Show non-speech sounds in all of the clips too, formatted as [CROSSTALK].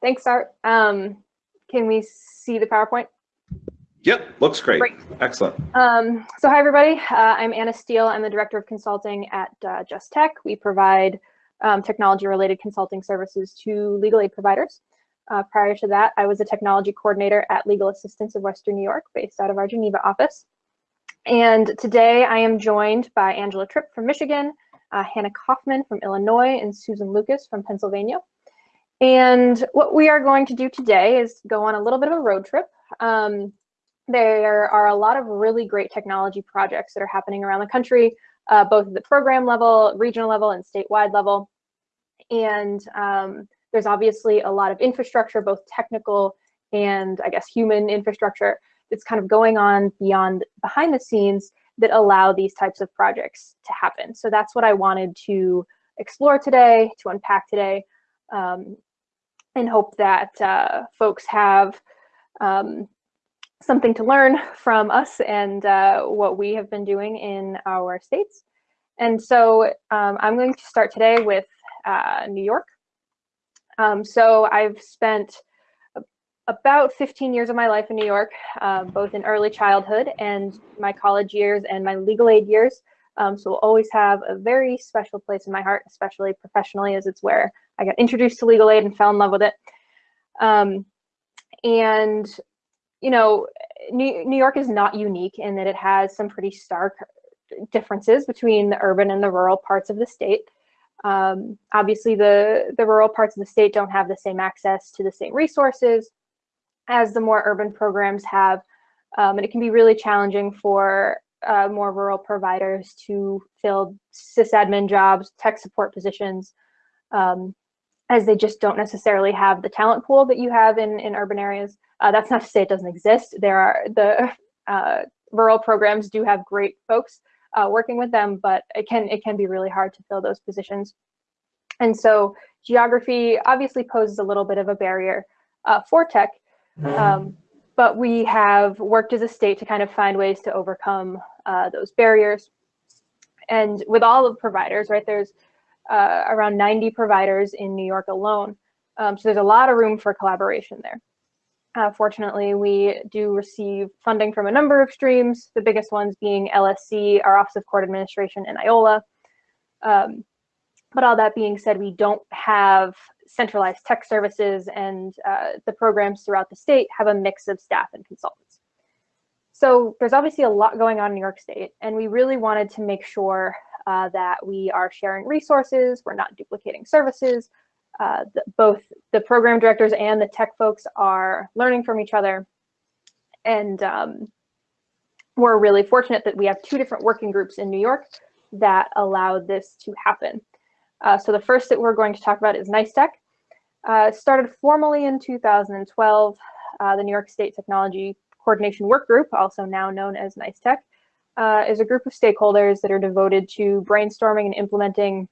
Thanks, Art. Um, can we see the PowerPoint? Yep, looks great. Great. Excellent. Um, so hi, everybody. Uh, I'm Anna Steele. I'm the Director of Consulting at uh, Just Tech. We provide um, technology-related consulting services to legal aid providers. Uh, prior to that, I was a technology coordinator at Legal Assistance of Western New York, based out of our Geneva office. And today I am joined by Angela Tripp from Michigan, uh, Hannah Kaufman from Illinois, and Susan Lucas from Pennsylvania. And what we are going to do today is go on a little bit of a road trip. Um, there are a lot of really great technology projects that are happening around the country, uh, both at the program level, regional level, and statewide level. And um, there's obviously a lot of infrastructure, both technical and I guess human infrastructure that's kind of going on beyond behind the scenes that allow these types of projects to happen. So that's what I wanted to explore today, to unpack today, um, and hope that uh, folks have um, something to learn from us and uh, what we have been doing in our states. And so um, I'm going to start today with uh, New York. Um, so I've spent about 15 years of my life in New York, uh, both in early childhood and my college years and my legal aid years. Um, so we'll always have a very special place in my heart, especially professionally, as it's where I got introduced to legal aid and fell in love with it. Um, and, you know, New, New York is not unique in that it has some pretty stark differences between the urban and the rural parts of the state. Um, obviously, the, the rural parts of the state don't have the same access to the same resources as the more urban programs have. Um, and it can be really challenging for uh, more rural providers to fill sysadmin jobs, tech support positions, um, as they just don't necessarily have the talent pool that you have in, in urban areas. Uh, that's not to say it doesn't exist. There are the [LAUGHS] uh, rural programs do have great folks uh, working with them, but it can it can be really hard to fill those positions. And so geography obviously poses a little bit of a barrier uh, for tech, um, but we have worked as a state to kind of find ways to overcome uh, those barriers. And with all of providers, right, there's uh, around 90 providers in New York alone. Um, so there's a lot of room for collaboration there. Uh, fortunately, we do receive funding from a number of streams, the biggest ones being LSC, our Office of Court Administration, and IOLA. Um, but all that being said, we don't have centralized tech services and uh, the programs throughout the state have a mix of staff and consultants. So there's obviously a lot going on in New York State, and we really wanted to make sure uh, that we are sharing resources, we're not duplicating services, uh, the, both the program directors and the tech folks are learning from each other. And um, we're really fortunate that we have two different working groups in New York that allow this to happen. Uh, so the first that we're going to talk about is NICETech. Uh, started formally in 2012, uh, the New York State Technology Coordination Work Group, also now known as NICETech, uh, is a group of stakeholders that are devoted to brainstorming and implementing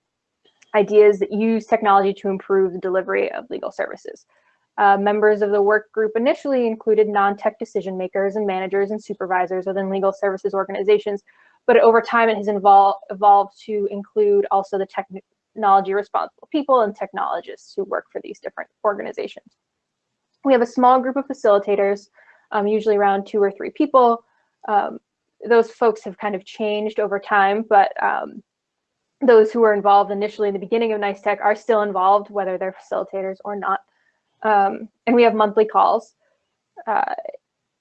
ideas that use technology to improve the delivery of legal services. Uh, members of the work group initially included non-tech decision makers and managers and supervisors within legal services organizations, but over time it has evolved to include also the technology responsible people and technologists who work for these different organizations. We have a small group of facilitators, um, usually around two or three people. Um, those folks have kind of changed over time, but um, those who were involved initially in the beginning of Nice Tech are still involved, whether they're facilitators or not. Um, and we have monthly calls. Uh,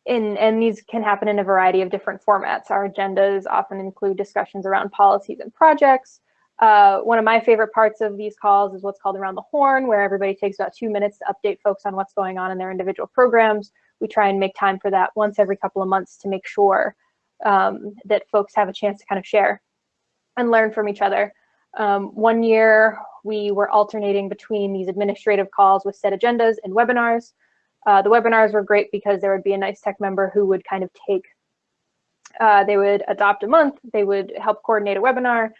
in, and these can happen in a variety of different formats. Our agendas often include discussions around policies and projects. Uh, one of my favorite parts of these calls is what's called Around the Horn, where everybody takes about two minutes to update folks on what's going on in their individual programs. We try and make time for that once every couple of months to make sure um, that folks have a chance to kind of share and learn from each other. Um, one year, we were alternating between these administrative calls with set agendas and webinars. Uh, the webinars were great because there would be a nice tech member who would kind of take, uh, they would adopt a month, they would help coordinate a webinar,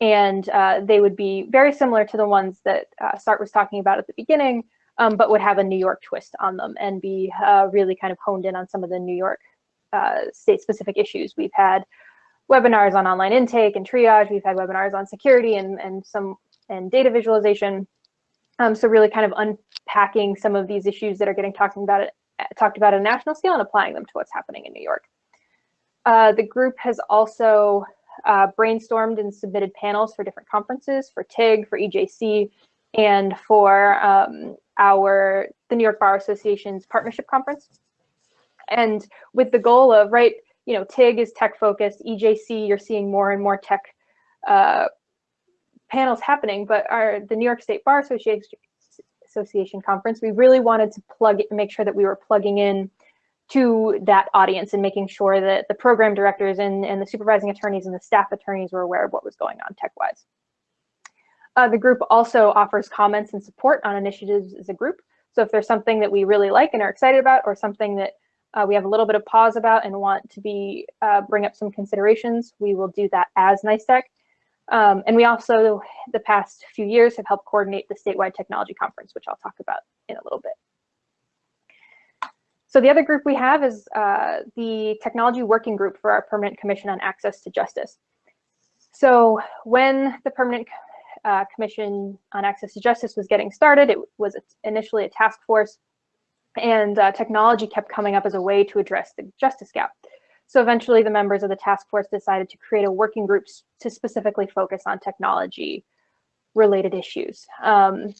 and uh, they would be very similar to the ones that uh, Sart was talking about at the beginning, um, but would have a New York twist on them and be uh, really kind of honed in on some of the New York uh, state-specific issues. We've had webinars on online intake and triage. We've had webinars on security and, and some and data visualization. Um, so really kind of unpacking some of these issues that are getting talked about, at, talked about at a national scale and applying them to what's happening in New York. Uh, the group has also uh, brainstormed and submitted panels for different conferences, for TIG, for EJC, and for um, our the New York Bar Association's partnership conference. And with the goal of, right, you know, TIG is tech focused, EJC, you're seeing more and more tech uh, panels happening, but our the New York State Bar Association Association conference, we really wanted to plug make sure that we were plugging in to that audience and making sure that the program directors and, and the supervising attorneys and the staff attorneys were aware of what was going on tech-wise. Uh, the group also offers comments and support on initiatives as a group. So if there's something that we really like and are excited about or something that uh, we have a little bit of pause about and want to be uh, bring up some considerations, we will do that as NYSTEC. Um, and we also, the past few years, have helped coordinate the statewide technology conference, which I'll talk about in a little bit. So the other group we have is uh, the Technology Working Group for our Permanent Commission on Access to Justice. So when the Permanent uh, Commission on Access to Justice was getting started, it was initially a task force and uh, technology kept coming up as a way to address the justice gap. So eventually the members of the task force decided to create a working group to specifically focus on technology related issues. Um,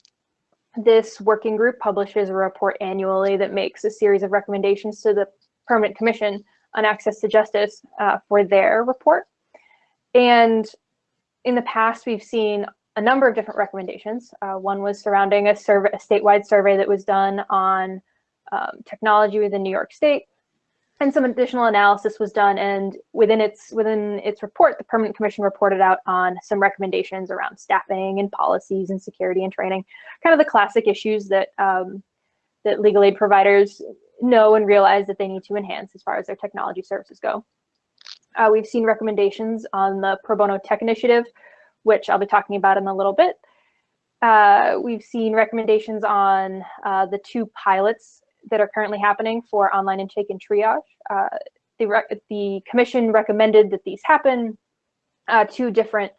this working group publishes a report annually that makes a series of recommendations to the Permanent Commission on Access to Justice uh, for their report. And in the past, we've seen a number of different recommendations. Uh, one was surrounding a survey, a statewide survey that was done on um, technology within New York State, and some additional analysis was done. And within its within its report, the Permanent Commission reported out on some recommendations around staffing and policies and security and training, kind of the classic issues that um, that legal aid providers know and realize that they need to enhance as far as their technology services go. Uh, we've seen recommendations on the Pro Bono Tech Initiative, which I'll be talking about in a little bit. Uh, we've seen recommendations on uh, the two pilots that are currently happening for online intake and triage. Uh, the, the commission recommended that these happen. Uh, two different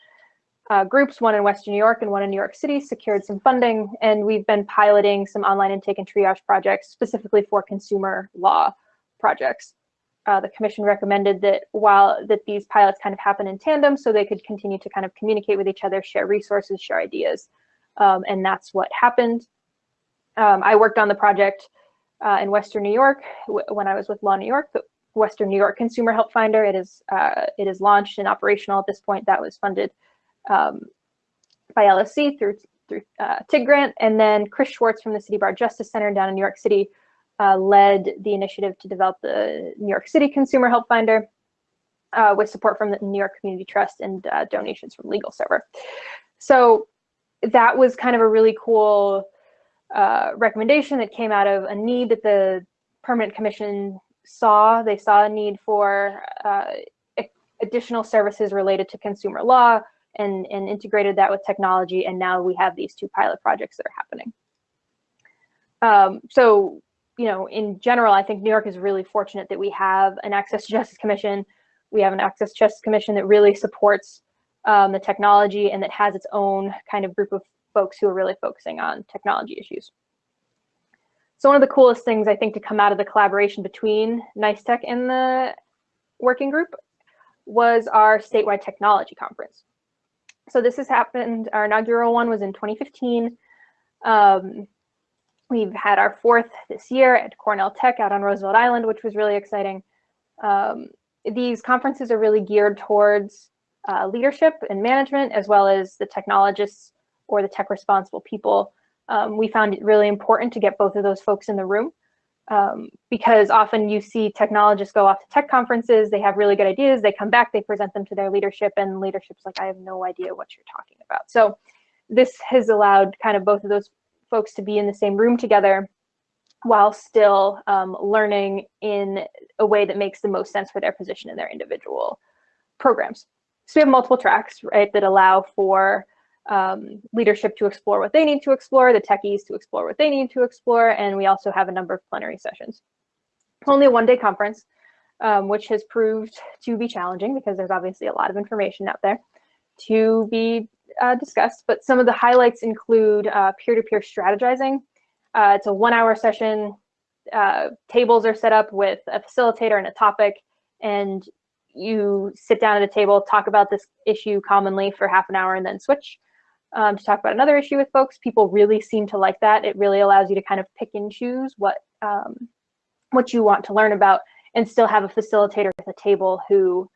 uh, groups, one in Western New York and one in New York City, secured some funding, and we've been piloting some online intake and triage projects specifically for consumer law projects. Uh, the commission recommended that while that these pilots kind of happen in tandem so they could continue to kind of communicate with each other, share resources, share ideas. Um, and that's what happened. Um, I worked on the project uh, in Western New York when I was with Law New York, the Western New York Consumer Help Finder. It is uh, it is launched and operational at this point. That was funded um, by LSC through through uh, TIG grant, and then Chris Schwartz from the City Bar Justice Center down in New York City uh, led the initiative to develop the New York City Consumer Help Finder uh, with support from the New York Community Trust and uh, donations from LegalServer. So that was kind of a really cool uh, recommendation that came out of a need that the permanent commission saw. They saw a need for uh, additional services related to consumer law and, and integrated that with technology. And now we have these two pilot projects that are happening. Um, so, you know, in general, I think New York is really fortunate that we have an Access to Justice Commission. We have an Access to Justice Commission that really supports um, the technology and that has its own kind of group of folks who are really focusing on technology issues. So one of the coolest things I think to come out of the collaboration between NICE Tech and the working group was our statewide technology conference. So this has happened, our inaugural one was in 2015. Um, we've had our fourth this year at Cornell Tech out on Roosevelt Island, which was really exciting. Um, these conferences are really geared towards uh, leadership and management, as well as the technologists or the tech responsible people. Um, we found it really important to get both of those folks in the room um, because often you see technologists go off to tech conferences, they have really good ideas, they come back, they present them to their leadership and leadership's like, I have no idea what you're talking about. So this has allowed kind of both of those folks to be in the same room together while still um, learning in a way that makes the most sense for their position in their individual programs. So we have multiple tracks, right, that allow for um, leadership to explore what they need to explore, the techies to explore what they need to explore, and we also have a number of plenary sessions. It's Only a one-day conference, um, which has proved to be challenging because there's obviously a lot of information out there to be uh, discussed, but some of the highlights include uh, peer-to-peer -peer strategizing. Uh, it's a one hour session. Uh, tables are set up with a facilitator and a topic, and you sit down at a table, talk about this issue commonly for half an hour, and then switch um, to talk about another issue with folks. People really seem to like that. It really allows you to kind of pick and choose what um, what you want to learn about, and still have a facilitator at the table who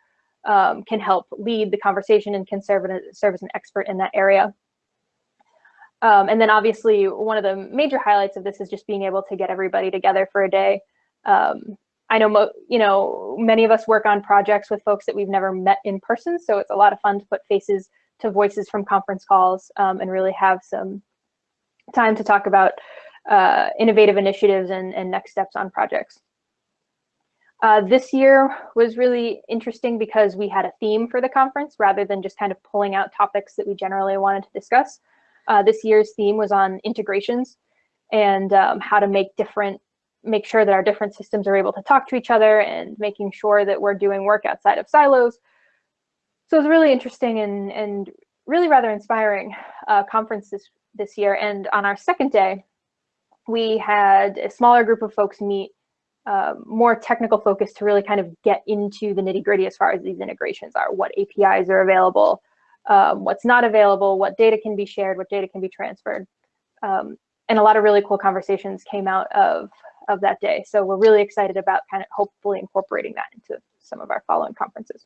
um, can help lead the conversation and can serve, serve as an expert in that area. Um, and then obviously one of the major highlights of this is just being able to get everybody together for a day. Um, I know, you know, many of us work on projects with folks that we've never met in person, so it's a lot of fun to put faces to voices from conference calls um, and really have some time to talk about uh, innovative initiatives and, and next steps on projects. Uh, this year was really interesting because we had a theme for the conference rather than just kind of pulling out topics that we generally wanted to discuss. Uh, this year's theme was on integrations and um, how to make different, make sure that our different systems are able to talk to each other and making sure that we're doing work outside of silos. So it was really interesting and, and really rather inspiring uh, conference this, this year. And on our second day, we had a smaller group of folks meet uh, more technical focus to really kind of get into the nitty gritty as far as these integrations are, what APIs are available, um, what's not available, what data can be shared, what data can be transferred. Um, and a lot of really cool conversations came out of, of that day. So we're really excited about kind of hopefully incorporating that into some of our following conferences.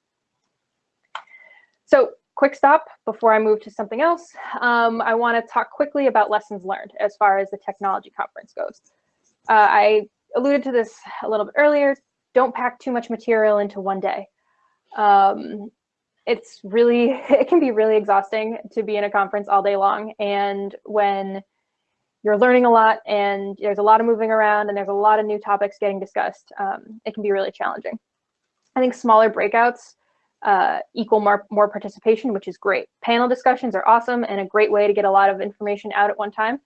So quick stop before I move to something else. Um, I want to talk quickly about lessons learned as far as the technology conference goes. Uh, I alluded to this a little bit earlier, don't pack too much material into one day. Um, it's really, [LAUGHS] it can be really exhausting to be in a conference all day long. And when you're learning a lot and there's a lot of moving around and there's a lot of new topics getting discussed, um, it can be really challenging. I think smaller breakouts uh, equal more, more participation, which is great. Panel discussions are awesome and a great way to get a lot of information out at one time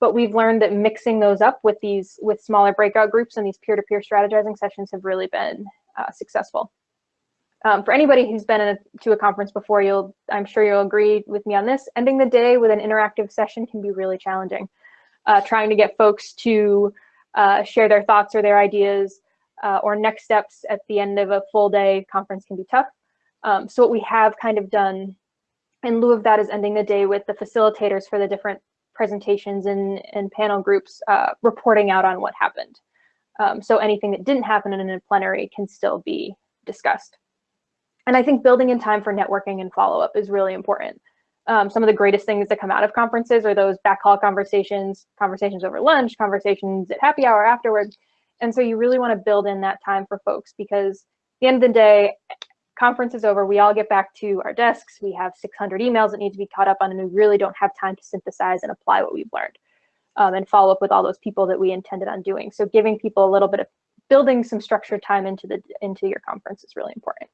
but we've learned that mixing those up with these with smaller breakout groups and these peer-to-peer -peer strategizing sessions have really been uh, successful. Um, for anybody who's been a, to a conference before, you'll I'm sure you'll agree with me on this. Ending the day with an interactive session can be really challenging. Uh, trying to get folks to uh, share their thoughts or their ideas uh, or next steps at the end of a full day conference can be tough. Um, so what we have kind of done in lieu of that is ending the day with the facilitators for the different presentations and, and panel groups uh, reporting out on what happened. Um, so anything that didn't happen in a plenary can still be discussed. And I think building in time for networking and follow-up is really important. Um, some of the greatest things that come out of conferences are those back hall conversations, conversations over lunch, conversations at happy hour afterwards. And so you really want to build in that time for folks because at the end of the day, conference is over, we all get back to our desks, we have 600 emails that need to be caught up on, and we really don't have time to synthesize and apply what we've learned um, and follow up with all those people that we intended on doing. So giving people a little bit of building some structured time into the into your conference is really important.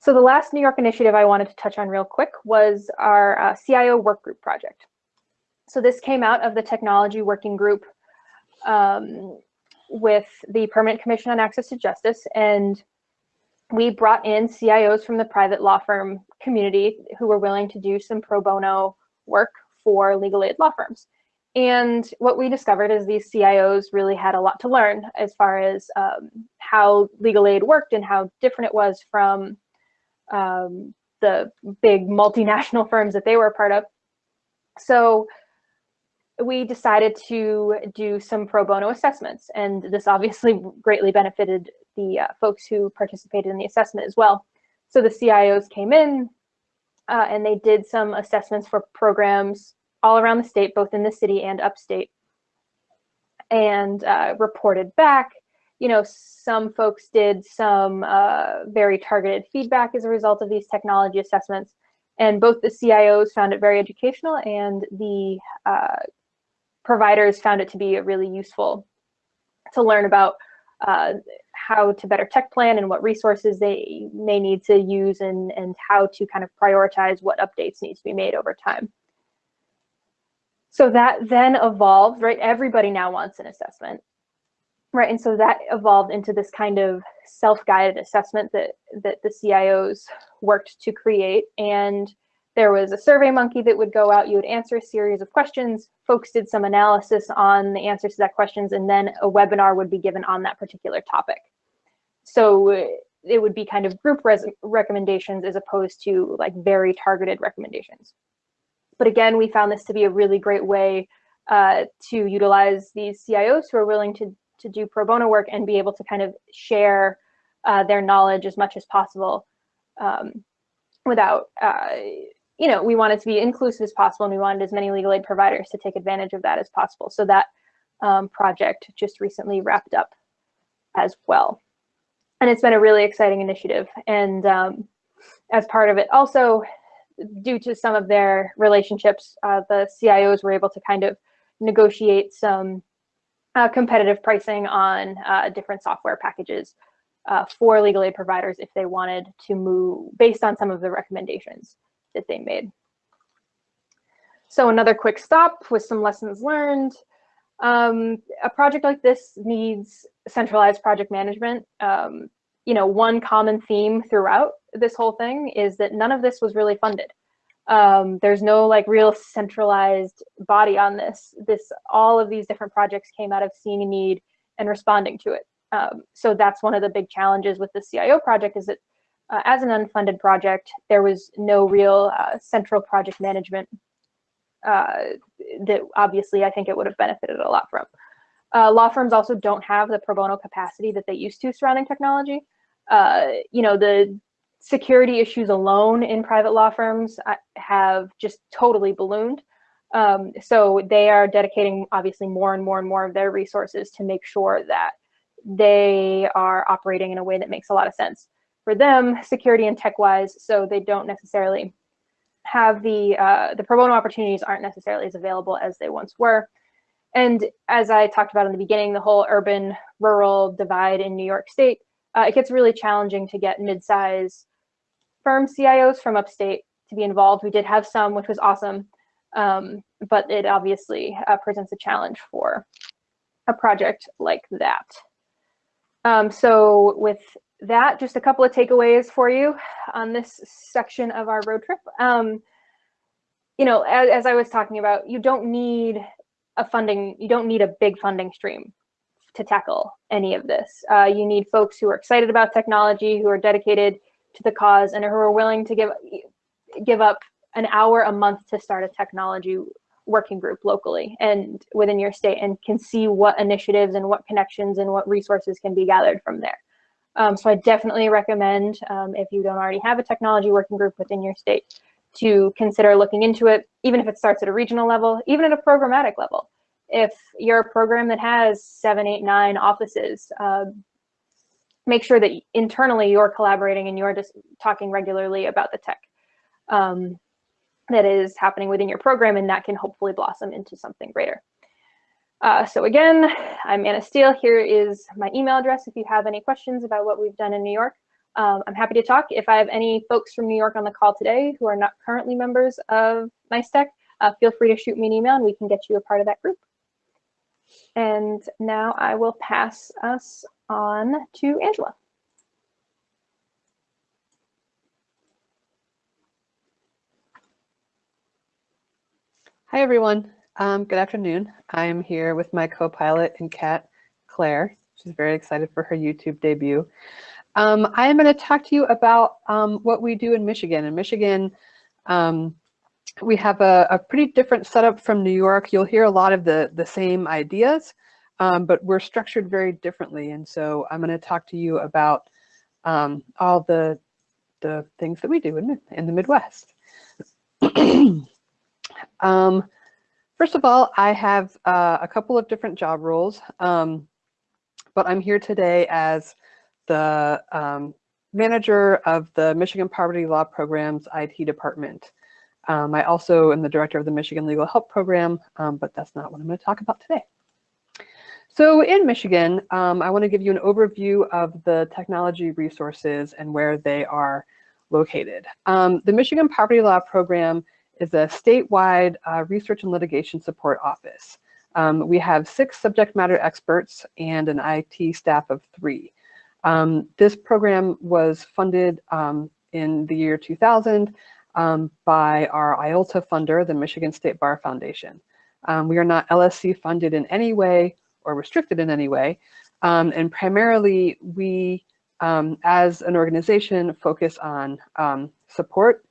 So the last New York initiative I wanted to touch on real quick was our uh, CIO work group project. So this came out of the technology working group um, with the Permanent Commission on Access to Justice, and we brought in CIOs from the private law firm community who were willing to do some pro bono work for legal aid law firms. And what we discovered is these CIOs really had a lot to learn as far as um, how legal aid worked and how different it was from um, the big multinational [LAUGHS] firms that they were a part of. So we decided to do some pro bono assessments, and this obviously greatly benefited the uh, folks who participated in the assessment as well. So the CIOs came in uh, and they did some assessments for programs all around the state, both in the city and upstate, and uh, reported back. You know, some folks did some uh, very targeted feedback as a result of these technology assessments. And both the CIOs found it very educational and the uh, providers found it to be really useful to learn about uh, how to better tech plan and what resources they may need to use and, and how to kind of prioritize what updates need to be made over time. So that then evolved, right? Everybody now wants an assessment, right? And so that evolved into this kind of self-guided assessment that, that the CIOs worked to create. And there was a survey monkey that would go out, you would answer a series of questions, folks did some analysis on the answers to that questions, and then a webinar would be given on that particular topic. So uh, it would be kind of group recommendations as opposed to like very targeted recommendations. But again, we found this to be a really great way uh, to utilize these CIOs who are willing to, to do pro bono work and be able to kind of share uh, their knowledge as much as possible um, without, uh, you know, we wanted to be inclusive as possible and we wanted as many legal aid providers to take advantage of that as possible. So that um, project just recently wrapped up as well. And it's been a really exciting initiative. And um, as part of it, also due to some of their relationships, uh, the CIOs were able to kind of negotiate some uh, competitive pricing on uh, different software packages uh, for legal aid providers if they wanted to move based on some of the recommendations that they made. So another quick stop with some lessons learned. Um, a project like this needs centralized project management. Um, you know, one common theme throughout this whole thing is that none of this was really funded. Um, there's no like real centralized body on this. This all of these different projects came out of seeing a need and responding to it. Um, so that's one of the big challenges with the CIO project is that uh, as an unfunded project, there was no real uh, central project management uh, that obviously I think it would have benefited a lot from. Uh, law firms also don't have the pro bono capacity that they used to surrounding technology. Uh, you know, the security issues alone in private law firms have just totally ballooned. Um, so they are dedicating obviously more and more and more of their resources to make sure that they are operating in a way that makes a lot of sense for them, security and tech-wise, so they don't necessarily have the uh, the pro bono opportunities aren't necessarily as available as they once were. And as I talked about in the beginning, the whole urban rural divide in New York State, uh, it gets really challenging to get mid-size firm CIOs from upstate to be involved. We did have some, which was awesome, um, but it obviously uh, presents a challenge for a project like that. Um, so with that, just a couple of takeaways for you on this section of our road trip. Um, you know, as, as I was talking about, you don't need a funding, you don't need a big funding stream to tackle any of this. Uh, you need folks who are excited about technology, who are dedicated to the cause, and who are willing to give give up an hour a month to start a technology working group locally and within your state and can see what initiatives and what connections and what resources can be gathered from there. Um, so I definitely recommend, um, if you don't already have a technology working group within your state, to consider looking into it, even if it starts at a regional level, even at a programmatic level. If you're a program that has seven, eight, nine offices, uh, make sure that internally you're collaborating and you're just talking regularly about the tech. Um, that is happening within your program and that can hopefully blossom into something greater. Uh, so again, I'm Anna Steele. Here is my email address if you have any questions about what we've done in New York. Um, I'm happy to talk. If I have any folks from New York on the call today who are not currently members of NICE uh, feel free to shoot me an email and we can get you a part of that group. And now I will pass us on to Angela. Hi, everyone. Um, good afternoon. I'm here with my co-pilot and cat, Claire. She's very excited for her YouTube debut. Um, I am going to talk to you about um, what we do in Michigan. In Michigan, um, we have a, a, pretty different setup from New York. You'll hear a lot of the, the same ideas, um, but we're structured very differently. And so I'm going to talk to you about um, all the, the things that we do in, in the Midwest. [CLEARS THROAT] First of all, I have uh, a couple of different job roles, um, but I'm here today as the um, manager of the Michigan Poverty Law Program's IT department. Um, I also am the director of the Michigan Legal Help Program, um, but that's not what I'm going to talk about today. So in Michigan, um, I want to give you an overview of the technology resources and where they are located. Um, the Michigan Poverty Law Program is a statewide uh, research and litigation support office. Um, we have six subject matter experts and an IT staff of three. Um, this program was funded um, in the year 2000 um, by our IOLTA funder, the Michigan State Bar Foundation. Um, we are not LSC funded in any way or restricted in any way. Um, and primarily we, as an organization, focus on support,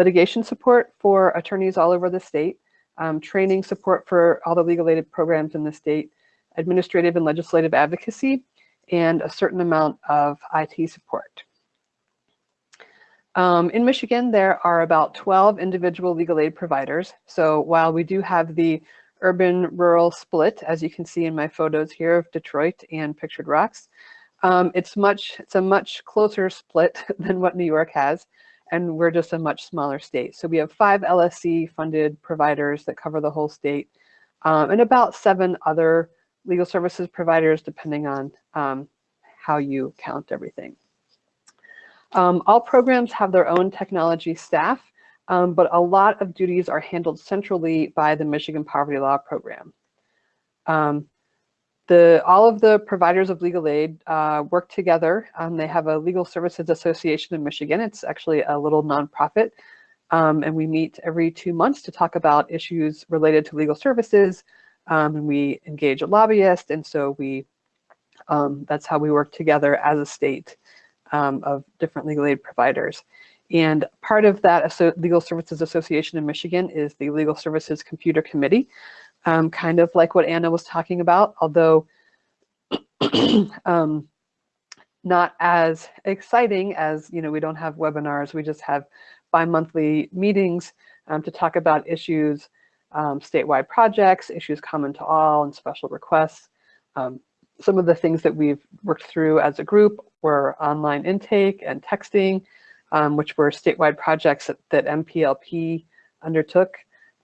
litigation support for attorneys all over the state, um, training support for all the legal aid programs in the state, administrative and legislative advocacy, and a certain amount of IT support. Um, in Michigan, there are about 12 individual legal aid providers. So while we do have the urban-rural split, as you can see in my photos here of Detroit and Pictured Rocks, um, it's much it's a much closer split [LAUGHS] than what New York has, and we're just a much smaller state. So we have five LSC funded providers that cover the whole state, um, and about seven other legal services providers, depending on um, how you count everything. Um, all programs have their own technology staff, um, but a lot of duties are handled centrally by the Michigan Poverty Law Program. Um, the, all of the providers of legal aid uh, work together. Um, they have a Legal Services Association in Michigan. It's actually a little nonprofit. Um, and we meet every two months to talk about issues related to legal services. Um, and we engage a lobbyist. And so we, that's how we work together as a state um, of different legal aid providers. And part of that Legal Services Association in Michigan is the Legal Services Computer Committee, um, kind of like what Anna was talking about, although [CLEARS THROAT] um, not as exciting as, you know, we don't have webinars, we just have bi-monthly meetings um, to talk about issues, um, statewide projects, issues common to all, and special requests. Um, some of the things that we've worked through as a group were online intake and texting, um, which were statewide projects that, that MPLP undertook.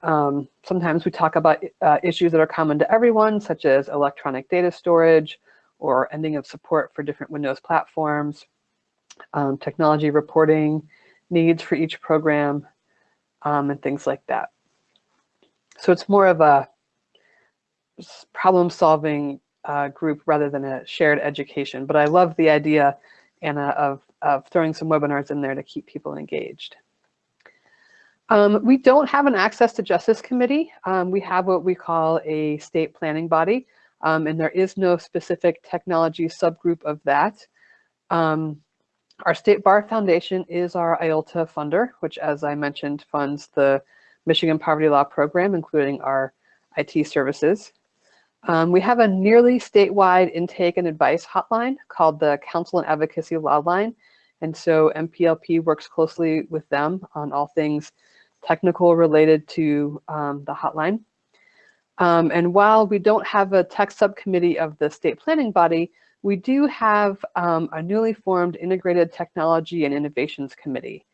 Um, sometimes we talk about uh, issues that are common to everyone, such as electronic data storage or ending of support for different Windows platforms, um, technology reporting needs for each program, um, and things like that. So it's more of a problem solving uh, group rather than a shared education. But I love the idea, Anna, of, of throwing some webinars in there to keep people engaged. Um, we don't have an access to justice committee. Um, we have what we call a state planning body, um, and there is no specific technology subgroup of that. Um, our State Bar Foundation is our IOLTA funder, which as I mentioned, funds the Michigan Poverty Law Program, including our IT services. Um, we have a nearly statewide intake and advice hotline called the Counsel and Advocacy Law Line. And so MPLP works closely with them on all things technical related to um, the hotline. Um, and while we don't have a tech subcommittee of the state planning body, we do have um, a newly formed Integrated Technology and Innovations Committee.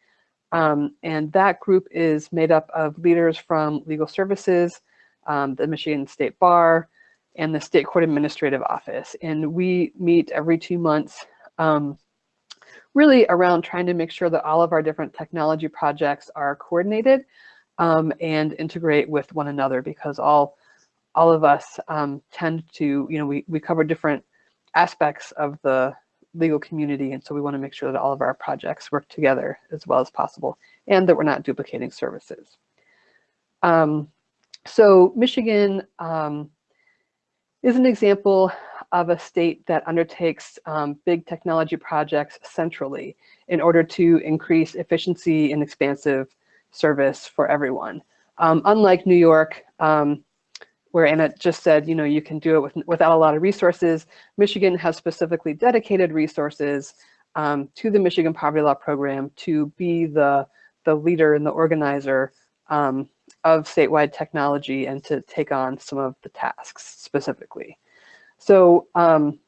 Um, and that group is made up of leaders from legal services, um, the Michigan State Bar, and the State Court Administrative Office. And we meet every two months um, really around trying to make sure that all of our different technology projects are coordinated um, and integrate with one another because all all of us um, tend to, you know, we, we cover different aspects of the legal community. And so we want to make sure that all of our projects work together as well as possible and that we're not duplicating services. Um, so Michigan um, is an example of a state that undertakes um, big technology projects centrally in order to increase efficiency and expansive service for everyone. Um, unlike New York, um, where Anna just said, you know, you can do it with, without a lot of resources, Michigan has specifically dedicated resources um, to the Michigan Poverty Law Program to be the, the leader and the organizer um, of statewide technology and to take on some of the tasks specifically. So um,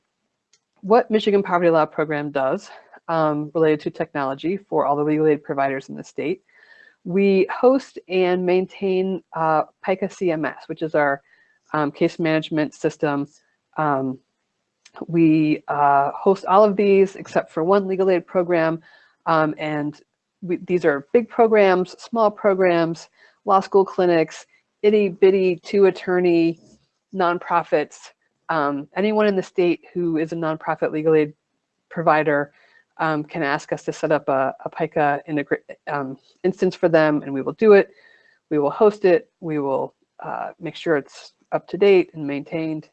what Michigan Poverty Law Program does um, related to technology for all the legal aid providers in the state, we host and maintain uh, Pika CMS, which is our um, case management system. Um, we uh, host all of these except for one legal aid program. Um, and we, these are big programs, small programs, law school clinics, itty bitty two attorney nonprofits, um, anyone in the state who is a nonprofit legal aid provider um, can ask us to set up a, a Pika um, instance for them and we will do it. We will host it. We will uh, make sure it's up to date and maintained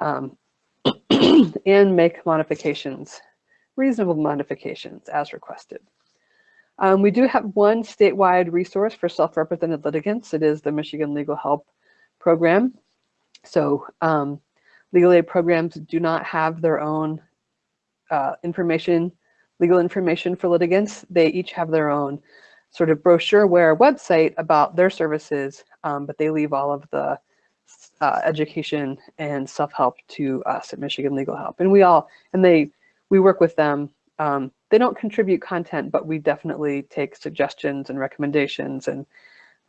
um, [CLEARS THROAT] and make modifications, reasonable modifications as requested. Um, we do have one statewide resource for self-represented litigants. It is the Michigan Legal Help Program. So um, legal aid programs do not have their own uh, information, legal information for litigants. They each have their own sort of brochureware website about their services, um, but they leave all of the uh, education and self-help to us at Michigan Legal Help. And we all, and they, we work with them. Um, they don't contribute content, but we definitely take suggestions and recommendations. And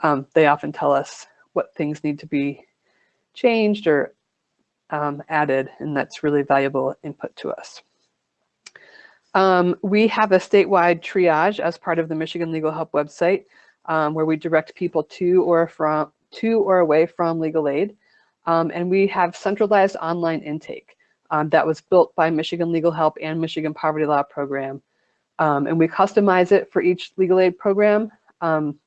um, they often tell us what things need to be changed or um, added, and that's really valuable input to us. Um, we have a statewide triage as part of the Michigan Legal Help website, um, where we direct people to or from to or away from legal aid. Um, and we have centralized online intake um, that was built by Michigan Legal Help and Michigan Poverty Law Program. Um, and we customize it for each legal aid program.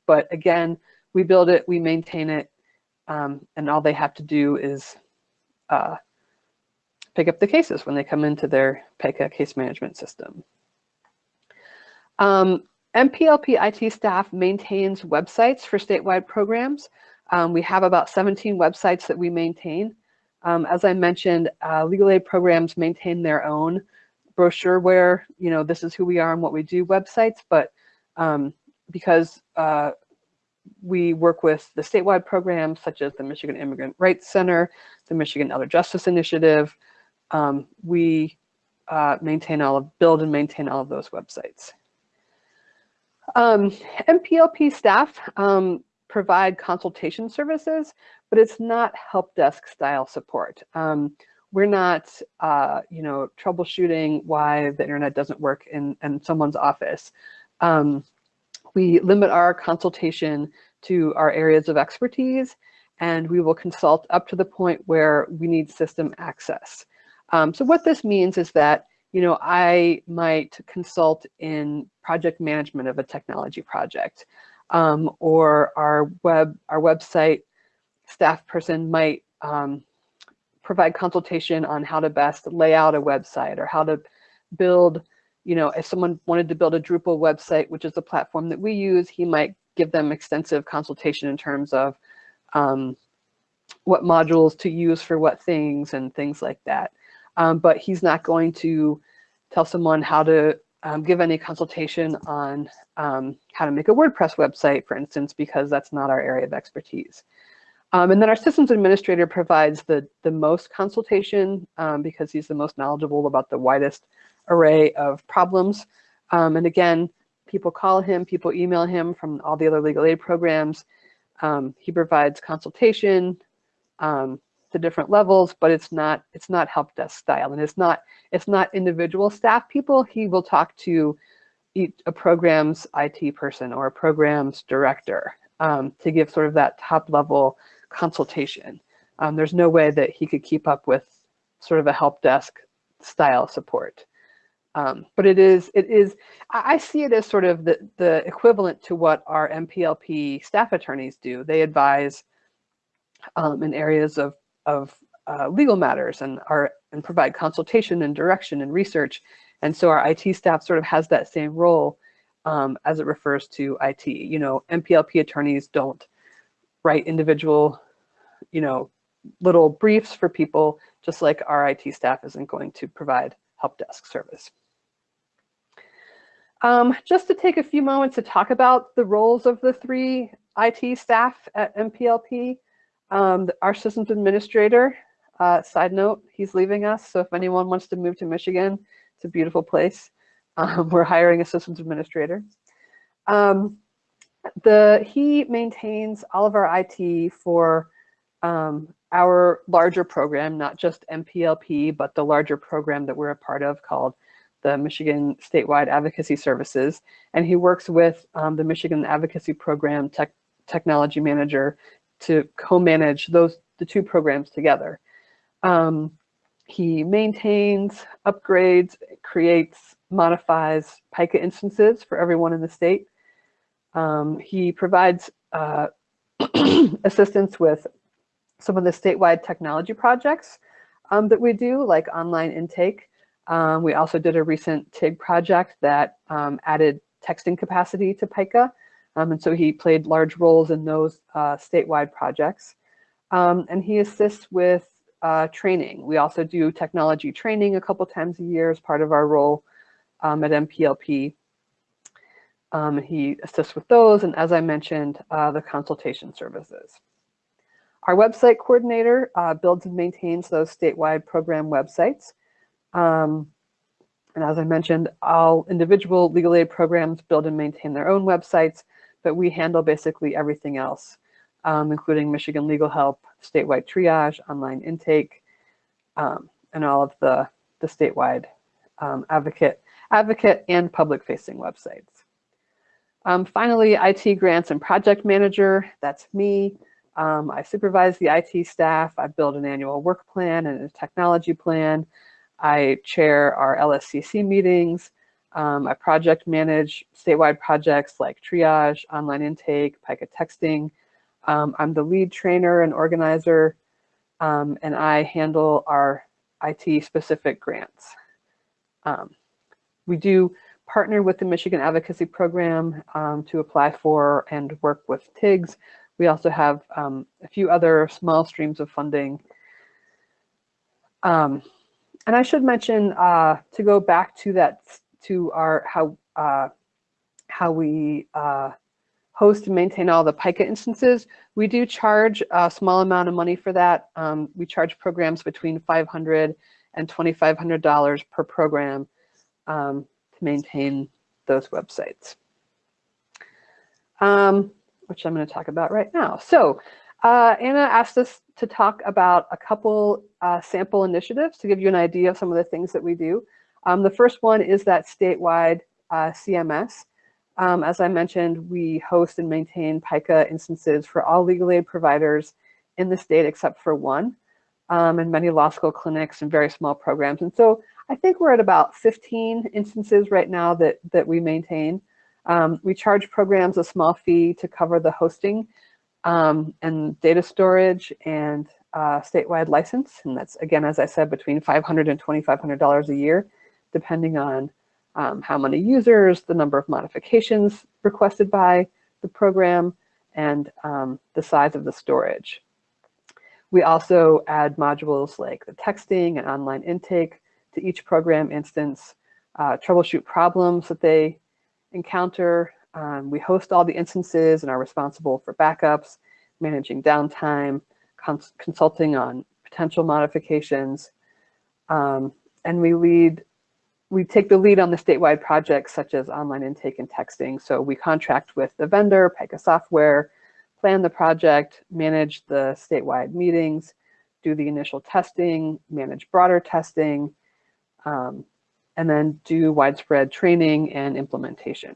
But again, we build it, we maintain it, and all they have to do is uh, pick up the cases when they come into their Pika case management system. Um, MPLP IT staff maintains websites for statewide programs. Um, we have about 17 websites that we maintain. Um, as I mentioned, uh, legal aid programs maintain their own brochure where, you know, this is who we are and what we do websites, but um, because uh, we work with the statewide programs such as the Michigan Immigrant Rights Center, the Michigan Elder Justice Initiative, um, we uh, maintain all of, build and maintain all of those websites. Um, MPLP staff um, provide consultation services, but it's not help desk style support. Um, we're not, uh, you know, troubleshooting why the internet doesn't work in, in someone's office. We limit our consultation to our areas of expertise, and we will consult up to the point where we need system access. Um, so what this means is that, you know, I might consult in project management of a technology project um, or our web our website staff person might um, provide consultation on how to best lay out a website or how to build, you know, if someone wanted to build a Drupal website, which is a platform that we use, he might give them extensive consultation in terms of um, what modules to use for what things and things like that. Um, but he's not going to tell someone how to um, give any consultation on um, how to make a WordPress website, for instance, because that's not our area of expertise. Um, and then our systems administrator provides the, the most consultation um, because he's the most knowledgeable about the widest array of problems. Um, and again, people call him, people email him from all the other legal aid programs. Um, he provides consultation, to different levels, but it's not it's not help desk style, and it's not it's not individual staff people. He will talk to a program's IT person or a program's director um, to give sort of that top level consultation. Um, there's no way that he could keep up with sort of a help desk style support. Um, but it is, it is, I see it as sort of the, the equivalent to what our MPLP staff attorneys do. They advise um, in areas of of uh, legal matters and are and provide consultation and direction and research. And so our IT staff sort of has that same role um, as it refers to IT. You know, MPLP attorneys don't write individual, you know, little briefs for people, just like our IT staff isn't going to provide help desk service. Um, just to take a few moments to talk about the roles of the three IT staff at MPLP. Um, our systems administrator, uh, side note, he's leaving us. So if anyone wants to move to Michigan, it's a beautiful place. [LAUGHS] Um, we're hiring a systems administrator. Um, the he maintains all of our IT for um, our larger program, not just MPLP, but the larger program that we're a part of called the Michigan Statewide Advocacy Services. And he works with um, the Michigan Advocacy Program tech, Technology Manager to co-manage those the two programs together. Um, he maintains, upgrades, creates modifies Pika instances for everyone in the state. Um, he provides uh, [CLEARS THROAT] assistance with some of the statewide technology projects um, that we do, like online intake. Um, we also did a recent TIG project that um, added texting capacity to Pika. Um, and so he played large roles in those uh, statewide projects. Um, and he assists with uh, training. We also do technology training a couple times a year as part of our role um, at MPLP. Um, he assists with those, and as I mentioned, uh, the consultation services. Our website coordinator uh, builds and maintains those statewide program websites. Um, and as I mentioned, all individual legal aid programs build and maintain their own websites, but we handle basically everything else, um, including Michigan Legal Help, statewide triage, online intake, um, and all of the, the statewide um, advocate, advocate and public facing websites. Um, finally, IT grants and project manager, that's me. Um, I supervise the IT staff. I build an annual work plan and a technology plan. I chair our LSCC meetings. Um, I project manage statewide projects like triage, online intake, Pika texting. Um, I'm the lead trainer and organizer, um, and I handle our IT specific grants. Um, we do partner with the Michigan Advocacy Program um, to apply for and work with TIGs. We also have um, a few other small streams of funding. And I should mention uh, to go back to that, to our how uh, how we uh, host and maintain all the Pika instances. We do charge a small amount of money for that. Um, we charge programs between 500 and $2,500 per program um, to maintain those websites, um, which I'm going to talk about right now. So uh, Anna asked us to talk about a couple uh, sample initiatives to give you an idea of some of the things that we do. Um, the first one is that statewide uh, CMS. Um, as I mentioned, we host and maintain Pika instances for all legal aid providers in the state except for one, um, and many law school clinics and very small programs. And so I think we're at about 15 instances right now that, that we maintain. Um, we charge programs a small fee to cover the hosting um, and data storage and uh, statewide license. And that's, again, as I said, between $500 and $2,500 a year, depending on um, how many users, the number of modifications requested by the program, and um, the size of the storage. We also add modules like the texting and online intake to each program instance, uh, troubleshoot problems that they encounter. Um, we host all the instances and are responsible for backups, managing downtime, cons consulting on potential modifications. Um, and we lead, we take the lead on the statewide projects such as online intake and texting. So we contract with the vendor, Pika software, plan the project, manage the statewide meetings, do the initial testing, manage broader testing, um, and then do widespread training and implementation.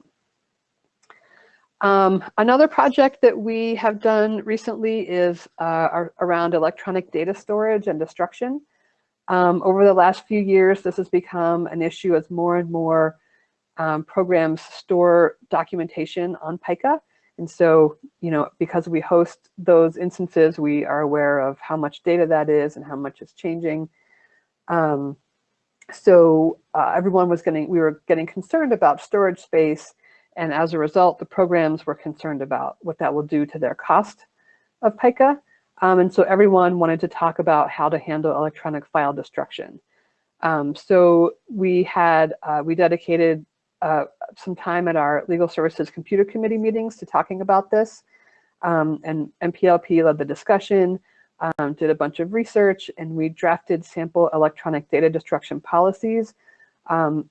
Um, another project that we have done recently is uh, around electronic data storage and destruction. Um, over the last few years, this has become an issue as more and more um, programs store documentation on Pika. And so, you know, because we host those instances, we are aware of how much data that is and how much is changing. Um, so uh, everyone was getting, we were getting concerned about storage space. And as a result, the programs were concerned about what that will do to their cost of Pika. Um, and so everyone wanted to talk about how to handle electronic file destruction. Um, so we had, uh, we dedicated uh, some time at our legal services computer committee meetings to talking about this. Um, and MPLP led the discussion um, did a bunch of research, and we drafted sample electronic data destruction policies um,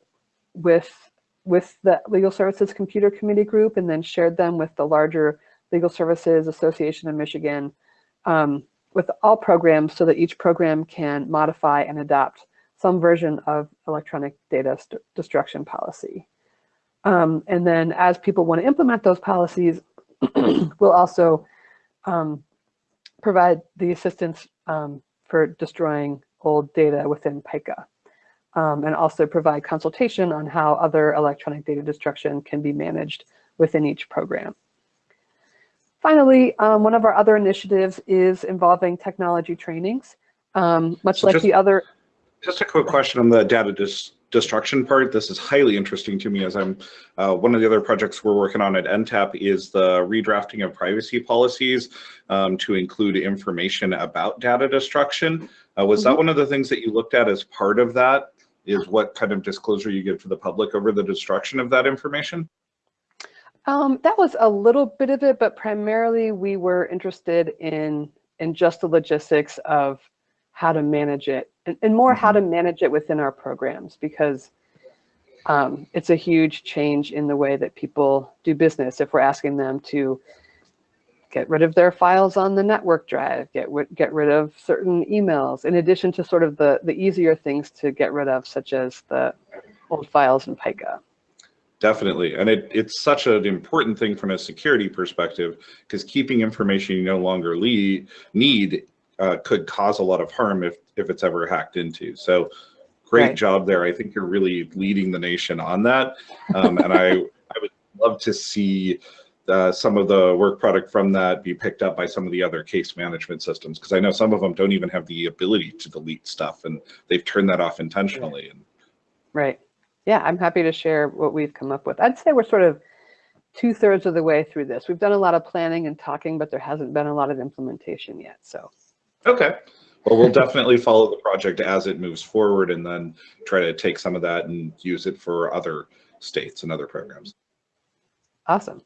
with, with the Legal Services Computer Committee group and then shared them with the larger Legal Services Association of Michigan um, with all programs so that each program can modify and adopt some version of electronic data destruction policy. Um, and then as people want to implement those policies, [CLEARS THROAT] we'll also um, provide the assistance um, for destroying old data within Pika. Um, and also provide consultation on how other electronic data destruction can be managed within each program. Finally, um, one of our other initiatives is involving technology trainings. Um, much So like just- the other, Just a quick question on the data dis- destruction part. This is highly interesting to me as I'm, uh, one of the other projects we're working on at NTAP is the redrafting of privacy policies um, to include information about data destruction. Uh, was that Mhm. one of the things that you looked at as part of that? Is what kind of disclosure you give to the public over the destruction of that information? um, that was a little bit of it, but primarily we were interested in, in just the logistics of how to manage it and, and more how to manage it within our programs because um, it's a huge change in the way that people do business if we're asking them to get rid of their files on the network drive, get, get rid of certain emails, in addition to sort of the, the easier things to get rid of, such as the old files in Pika. Definitely. And it, it's such an important thing from a security perspective because keeping information you no longer le- need uh, could cause a lot of harm if, if it's ever hacked into. So great Right. job there. I think you're really leading the nation on that. Um, and I, I would love to see uh, some of the work product from that be picked up by some of the other case management systems because I know some of them don't even have the ability to delete stuff and they've turned that off intentionally. And Right. Yeah, I'm happy to share what we've come up with. I'd say we're sort of two thirds of the way through this. We've done a lot of planning and talking, but there hasn't been a lot of implementation yet. So Okay. Well, we'll definitely follow the project as it moves forward and then try to take some of that and use it for other states and other programs. awesome.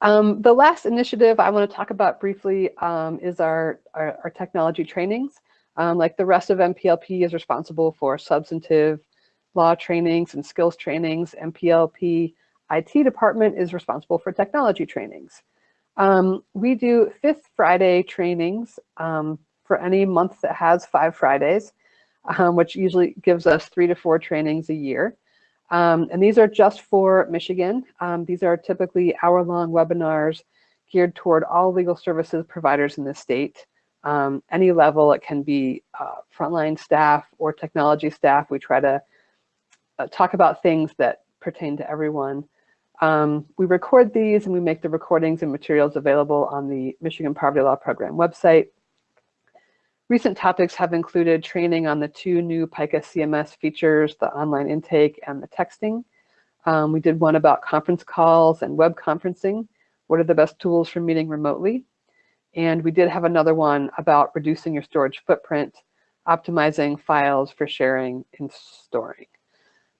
Um, the last initiative I want to talk about briefly um, is our, our, our technology trainings. Um, like the rest of MPLP is responsible for substantive law trainings and skills trainings. MPLP IT department is responsible for technology trainings. Um, we do fifth Friday trainings um, for any month that has five Fridays, um, which usually gives us three to four trainings a year. Um, and these are just for Michigan. Um, these are typically hour-long webinars geared toward all legal services providers in the state. Um, any level, it can be uh, frontline staff or technology staff. We try to uh, talk about things that pertain to everyone. Um, we record these and we make the recordings and materials available on the Michigan Poverty Law Program website. Recent topics have included training on the two new Pika CMS features, the online intake and the texting. Um, we did one about conference calls and web conferencing. What are the best tools for meeting remotely? And we did have another one about reducing your storage footprint, optimizing files for sharing and storing.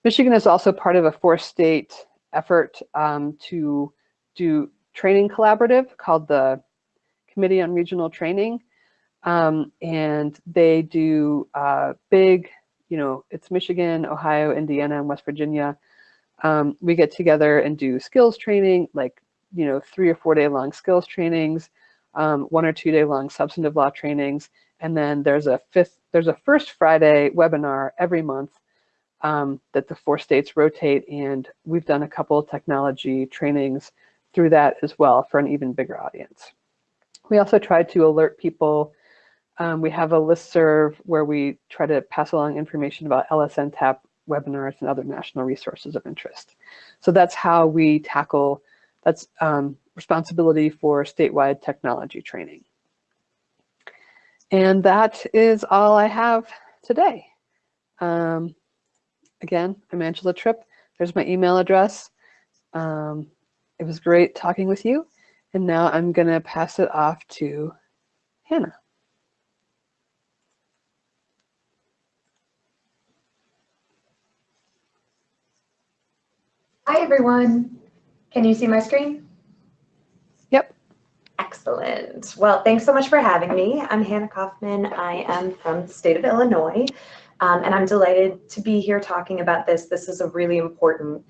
Michigan is also part of a four-state effort um, to do training collaborative called the Committee on Regional Training. Um, and they do uh, big, you know, it's Michigan, Ohio, Indiana, and West Virginia. Um, we get together and do skills training, like, you know, three or four day long skills trainings, um, one or two day long substantive law trainings. And then there's a fifth, there's a first Friday webinar every month um, that the four states rotate. And we've done a couple of technology trainings through that as well for an even bigger audience. We also try to alert people. Um, we have a list serve where we try to pass along information about LSN TAP webinars and other national resources of interest. So that's how we tackle, that's um, responsibility for statewide technology training. And that is all I have today. Um, again, I'm Angela Tripp. There's my email address. Um, it was great talking with you. And now I'm going to pass it off to Hannah. Hi, everyone. Can you see my screen? Yep. Excellent. Well, thanks so much for having me. I'm Hannah Kaufman. I am from the state of Illinois, um, and I'm delighted to be here talking about this. This is a really important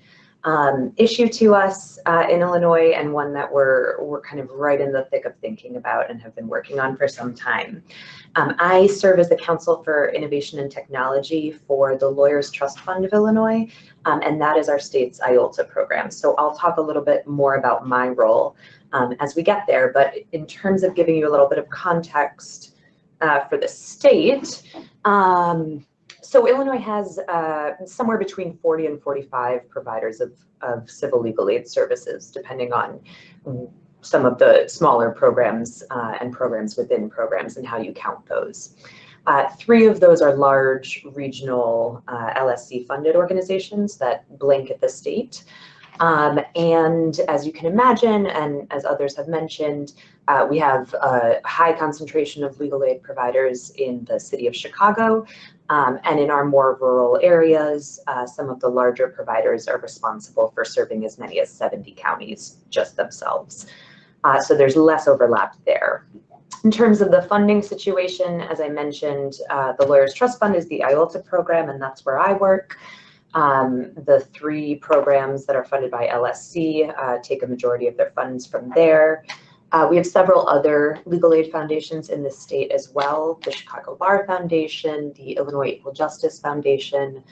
um, issue to us uh, in Illinois and one that we're, we're kind of right in the thick of thinking about and have been working on for some time. Um, I serve as the Counsel for Innovation and Technology for the Lawyers Trust Fund of Illinois, um, and that is our state's IOLTA program. So I'll talk a little bit more about my role um, as we get there, but in terms of giving you a little bit of context uh, for the state, um, so Illinois has uh, somewhere between 40 and 45 providers of, of civil legal aid services, depending on some of the smaller programs uh, and programs within programs and how you count those. Uh, three of those are large regional uh, LSC funded organizations that blanket the state. Um, and as you can imagine, and as others have mentioned, uh, we have a high concentration of legal aid providers in the city of Chicago. Um, and in our more rural areas, uh, some of the larger providers are responsible for serving as many as 70 counties just themselves. Uh, so there's less overlap there. In terms of the funding situation, as I mentioned, uh, the Lawyers Trust Fund is the IOLTA program, and that's where I work. Um, the three programs that are funded by LSC uh, take a majority of their funds from there. Uh, we have several other legal aid foundations in the state as well, the Chicago Bar Foundation, the Illinois Equal Justice Foundation,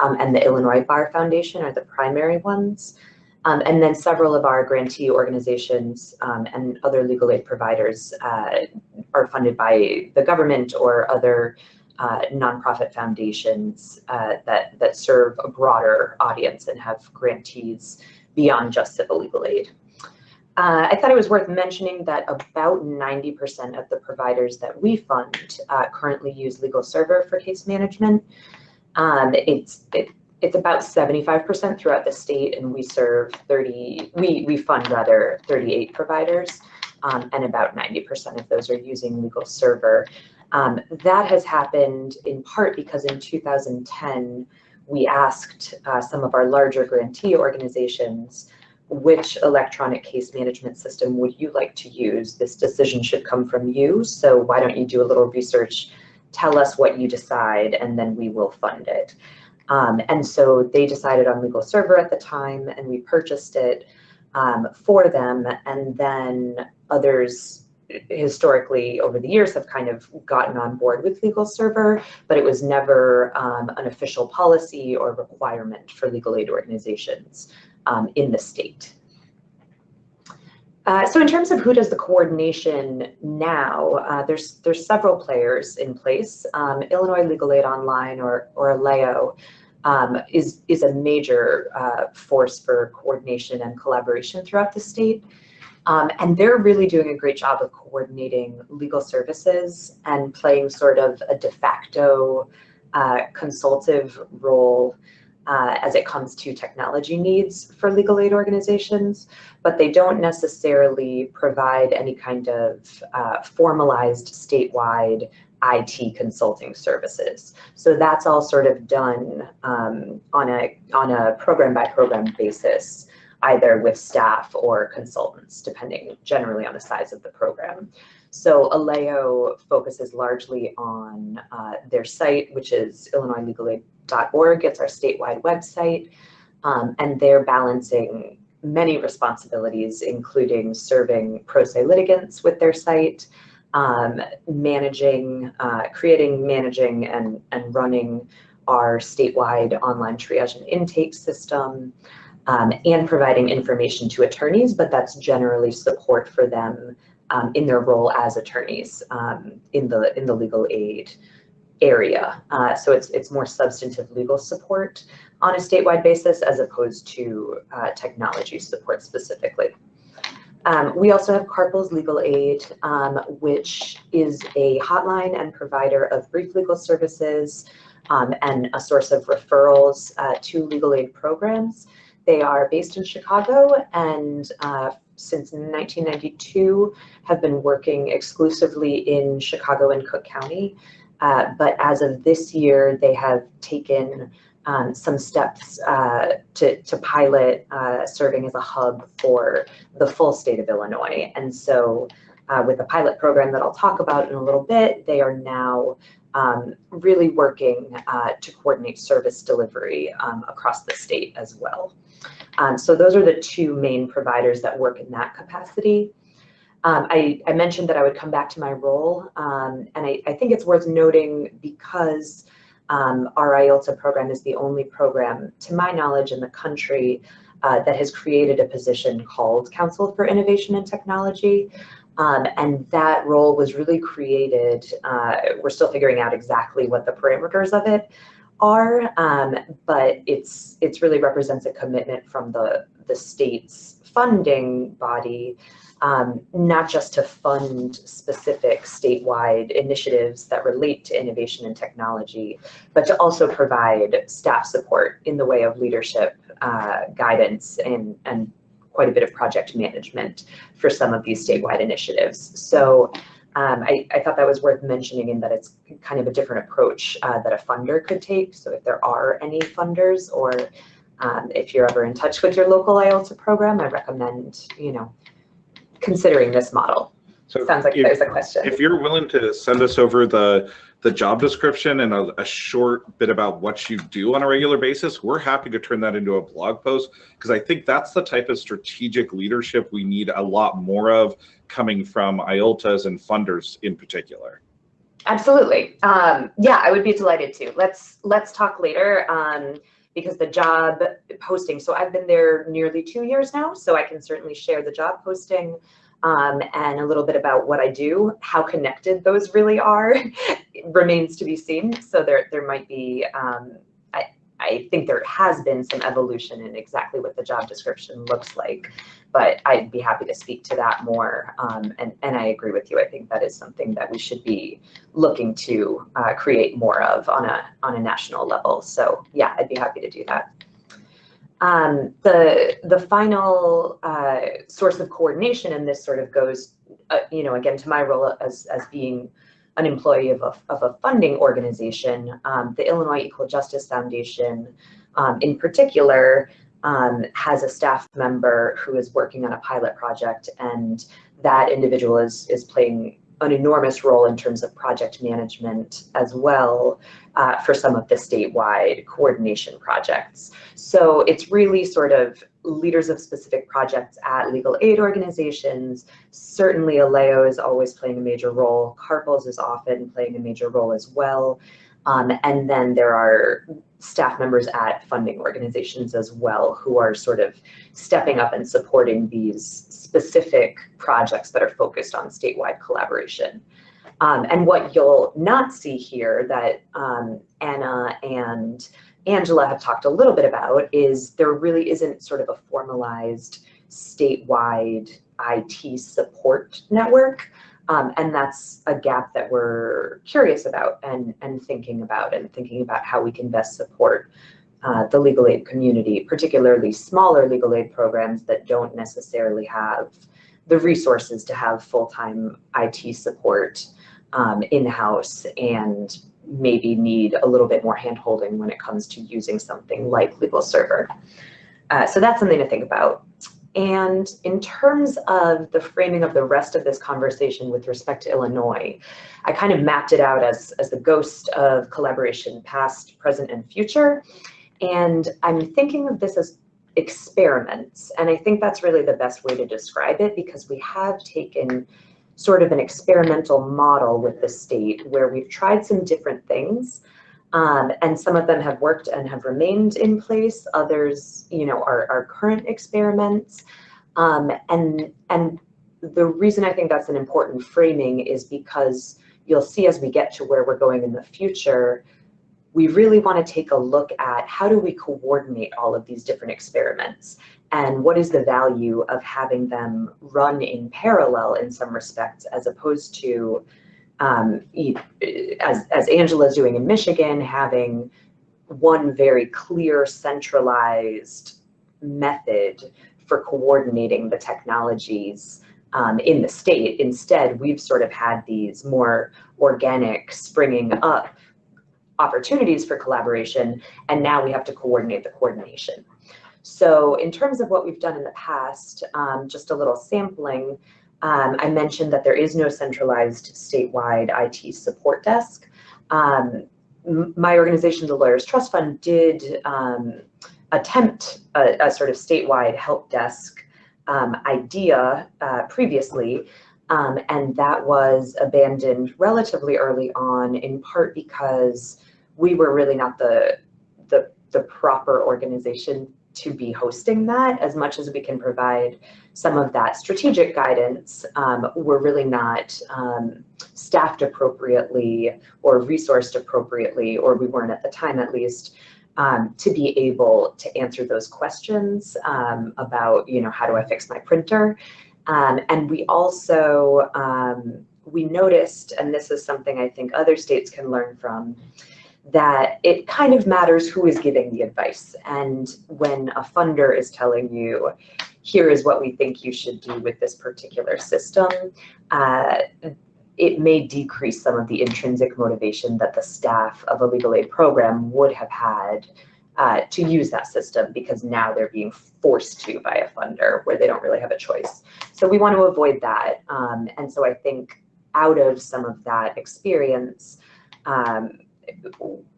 um, and the Illinois Bar Foundation are the primary ones. Um, and then several of our grantee organizations um, and other legal aid providers uh, are funded by the government or other uh, nonprofit foundations uh, that, that serve a broader audience and have grantees beyond just civil legal aid. Uh, I thought it was worth mentioning that about 90% of the providers that we fund uh, currently use LegalServer for case management. Um, it's it, it's about 75% throughout the state, and we serve 30. We we fund rather 38 providers, um, and about 90% of those are using LegalServer. Um, that has happened in part because in 2010 we asked uh, some of our larger grantee organizations which electronic case management system would you like to use? This decision should come from you. So why don't you do a little research, tell us what you decide, and then we will fund it. Um, and so they decided on LegalServer at the time, and we purchased it um, for them. And then others historically over the years have kind of gotten on board with LegalServer, but it was never um, an official policy or requirement for legal aid organizations um, in the state. Uh, so in terms of who does the coordination now, uh, there's there's several players in place. Um, Illinois Legal Aid Online or or ILAO um, is is a major uh, force for coordination and collaboration throughout the state. Um, and they're really doing a great job of coordinating legal services and playing sort of a de facto uh, consultative role uh, as it comes to technology needs for legal aid organizations, but they don't necessarily provide any kind of uh, formalized statewide IT consulting services. So that's all sort of done um, on a on a program by program basis, either with staff or consultants, depending generally on the size of the program. So ILAO focuses largely on uh, their site, which is Illinois Legal Aid org. It's our statewide website. Um, and they're balancing many responsibilities, including serving pro se litigants with their site, um, managing, uh, creating, managing, and, and running our statewide online triage and intake system, um, and providing information to attorneys, but that's generally support for them um, in their role as attorneys um, in the in the legal aid area. Uh, so it's, it's more substantive legal support on a statewide basis as opposed to uh, technology support specifically. Um, we also have CARPLS Legal Aid, um, which is a hotline and provider of brief legal services um, and a source of referrals uh, to legal aid programs. They are based in Chicago and uh, since 1992 have been working exclusively in Chicago and Cook County. Uh, but as of this year, they have taken um, some steps uh, to, to pilot uh, serving as a hub for the full state of Illinois. And so uh, with the pilot program that I'll talk about in a little bit, they are now um, really working uh, to coordinate service delivery um, across the state as well. Um, so those are the two main providers that work in that capacity. Um, I, I, mentioned that I would come back to my role, um, and I, I, think it's worth noting because um, our IOLTA program is the only program, to my knowledge, in the country uh, that has created a position called Counsel for Innovation and Technology. Um, and that role was really created, uh, we're still figuring out exactly what the parameters of it are, um, but it's it's really represents a commitment from the the state's funding body, um, not just to fund specific statewide initiatives that relate to innovation and technology, but to also provide staff support in the way of leadership, uh, guidance, and and quite a bit of project management for some of these statewide initiatives. So um, I, I, thought that was worth mentioning in that it's kind of a different approach uh, that a funder could take. So if there are any funders or um, if you're ever in touch with your local IOLTA program, I recommend, you know, considering this model. So Sounds like if- there's a question. If you're willing to send us over the, the job description and a, a short bit about what you do on a regular basis, we're happy to turn that into a blog post because I think that's the type of strategic leadership we need a lot more of coming from IOLTAs and funders in particular. Absolutely. Um, yeah, I would be delighted to. Let's let's talk later um, because the job posting. So I've been there nearly two years now, so I can certainly share the job posting um, and a little bit about what I do. How connected those really are [LAUGHS] remains to be seen. So there there might be. Um, I I think there has been some evolution in exactly what the job description looks like but I'd be happy to speak to that more. Um, and, and I agree with you. I think that is something that we should be looking to uh, create more of on a, on a national level. So yeah, I'd be happy to do that. Um, the, the final uh, source of coordination, and this sort of goes, uh, you know, again, to my role as, as being an employee of a, of a funding organization, um, the Illinois Equal Justice Foundation um, in particular um, has a staff member who is working on a pilot project and that individual is, is playing an enormous role in terms of project management as well uh, for some of the statewide coordination projects. So it's really sort of leaders of specific projects at legal aid organizations. Certainly ILAO is always playing a major role. CARPLS is often playing a major role as well. Um, and then there are staff members at funding organizations as well who are sort of stepping up and supporting these specific projects that are focused on statewide collaboration. Um, and what you'll not see here that um, Anna and Angela have talked a little bit about is there really isn't sort of a formalized statewide IT support network. Um, and that's a gap that we're curious about and, and thinking about and thinking about how we can best support uh, the legal aid community, particularly smaller legal aid programs that don't necessarily have the resources to have full-time IT support um, in-house and maybe need a little bit more hand-holding when it comes to using something like LegalServer. Uh, so that's something to think about. And in terms of the framing of the rest of this conversation with respect to Illinois, I kind of mapped it out as, as the ghost of collaboration past, present, and future. And I'm thinking of this as experiments. And I think that's really the best way to describe it because we have taken sort of an experimental model with the state where we've tried some different things um, and some of them have worked and have remained in place. Others, you know, are, are current experiments. Um, and, and the reason I think that's an important framing is because you'll see as we get to where we're going in the future, we really want to take a look at how do we coordinate all of these different experiments and what is the value of having them run in parallel in some respects as opposed to um, as, as Angela's doing in Michigan, having one very clear centralized method for coordinating the technologies um, in the state. Instead, we've sort of had these more organic springing up opportunities for collaboration, and now we have to coordinate the coordination. So in terms of what we've done in the past, um, just a little sampling, um, I mentioned that there is no centralized statewide IT support desk. Um, my organization, the Lawyers Trust Fund, did um, attempt a, a, sort of statewide help desk um, idea uh, previously, um, and that was abandoned relatively early on, in part because we were really not the, the, the proper organization to be hosting that as much as we can provide some of that strategic guidance. Um, we're really not um, staffed appropriately or resourced appropriately, or we weren't at the time at least, um, to be able to answer those questions um, about, you know, how do I fix my printer? Um, and we also, um, we noticed, and this is something I think other states can learn from, that it kind of matters who is giving the advice. And when a funder is telling you, here is what we think you should do with this particular system, uh, it may decrease some of the intrinsic motivation that the staff of a legal aid program would have had uh, to use that system because now they're being forced to by a funder where they don't really have a choice. So we want to avoid that. Um, and so I think out of some of that experience, um,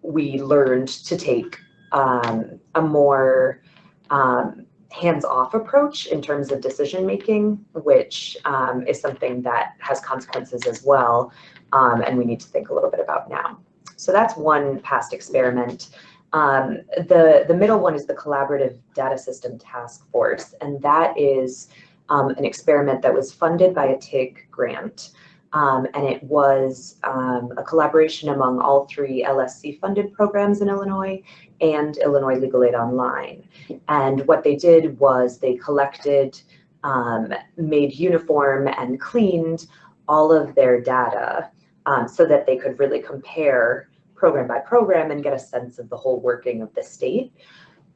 we learned to take um, a more um, hands-off approach in terms of decision making, which um, is something that has consequences as well, um, and we need to think a little bit about now. So that's one past experiment. Um, the, the middle one is the Collaborative Data System Task Force, and that is um, an experiment that was funded by a TIG grant. Um, and it was um, a collaboration among all three LSC funded programs in Illinois and Illinois Legal Aid Online. And what they did was they collected, um, made uniform and cleaned all of their data um, so that they could really compare program by program and get a sense of the whole working of the state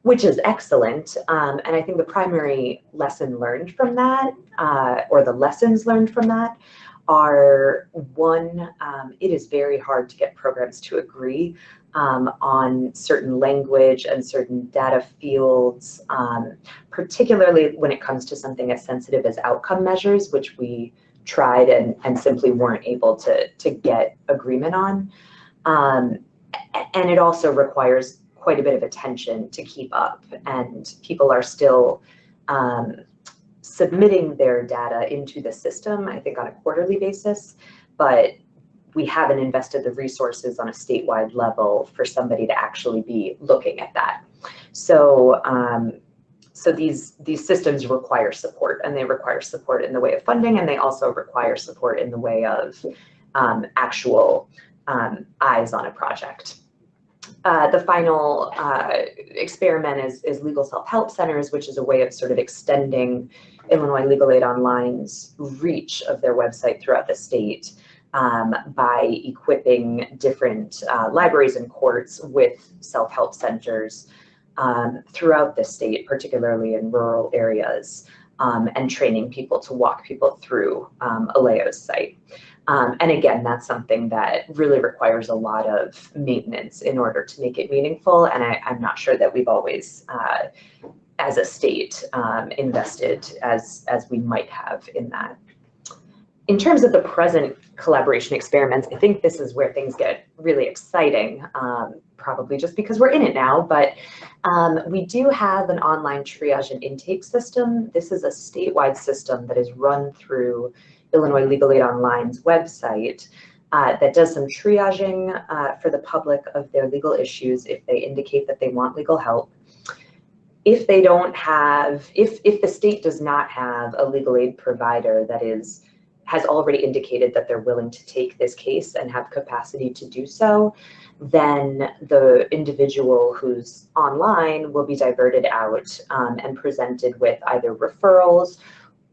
which is excellent. Um, and I think the primary lesson learned from that, uh, or the lessons learned from that, are one, um, it is very hard to get programs to agree um, on certain language and certain data fields, um, particularly when it comes to something as sensitive as outcome measures, which we tried and, and simply weren't able to, to get agreement on. Um, and it also requires quite a bit of attention to keep up and people are still um, submitting their data into the system, I think on a quarterly basis, but we haven't invested the resources on a statewide level for somebody to actually be looking at that. So, um, so these, these systems require support and they require support in the way of funding and they also require support in the way of um, actual um, eyes on a project. Uh, the final uh, experiment is, is legal self-help centers, which is a way of sort of extending Illinois Legal Aid Online's reach of their website throughout the state um, by equipping different uh, libraries and courts with self-help centers um, throughout the state, particularly in rural areas, um, and training people to walk people through um, ILAO's site. Um, and again, that's something that really requires a lot of maintenance in order to make it meaningful. And I, am not sure that we've always, uh, as a state, um, invested as, as we might have in that. In terms of the present collaboration experiments, I think this is where things get really exciting, um, probably just because we're in it now, but um, we do have an online triage and intake system. This is a statewide system that is run through Illinois Legal Aid Online's website uh, that does some triaging uh, for the public of their legal issues if they indicate that they want legal help. If they don't have, if, if the state does not have a legal aid provider that is has already indicated that they're willing to take this case and have capacity to do so, then the individual who's online will be diverted out um, and presented with either referrals,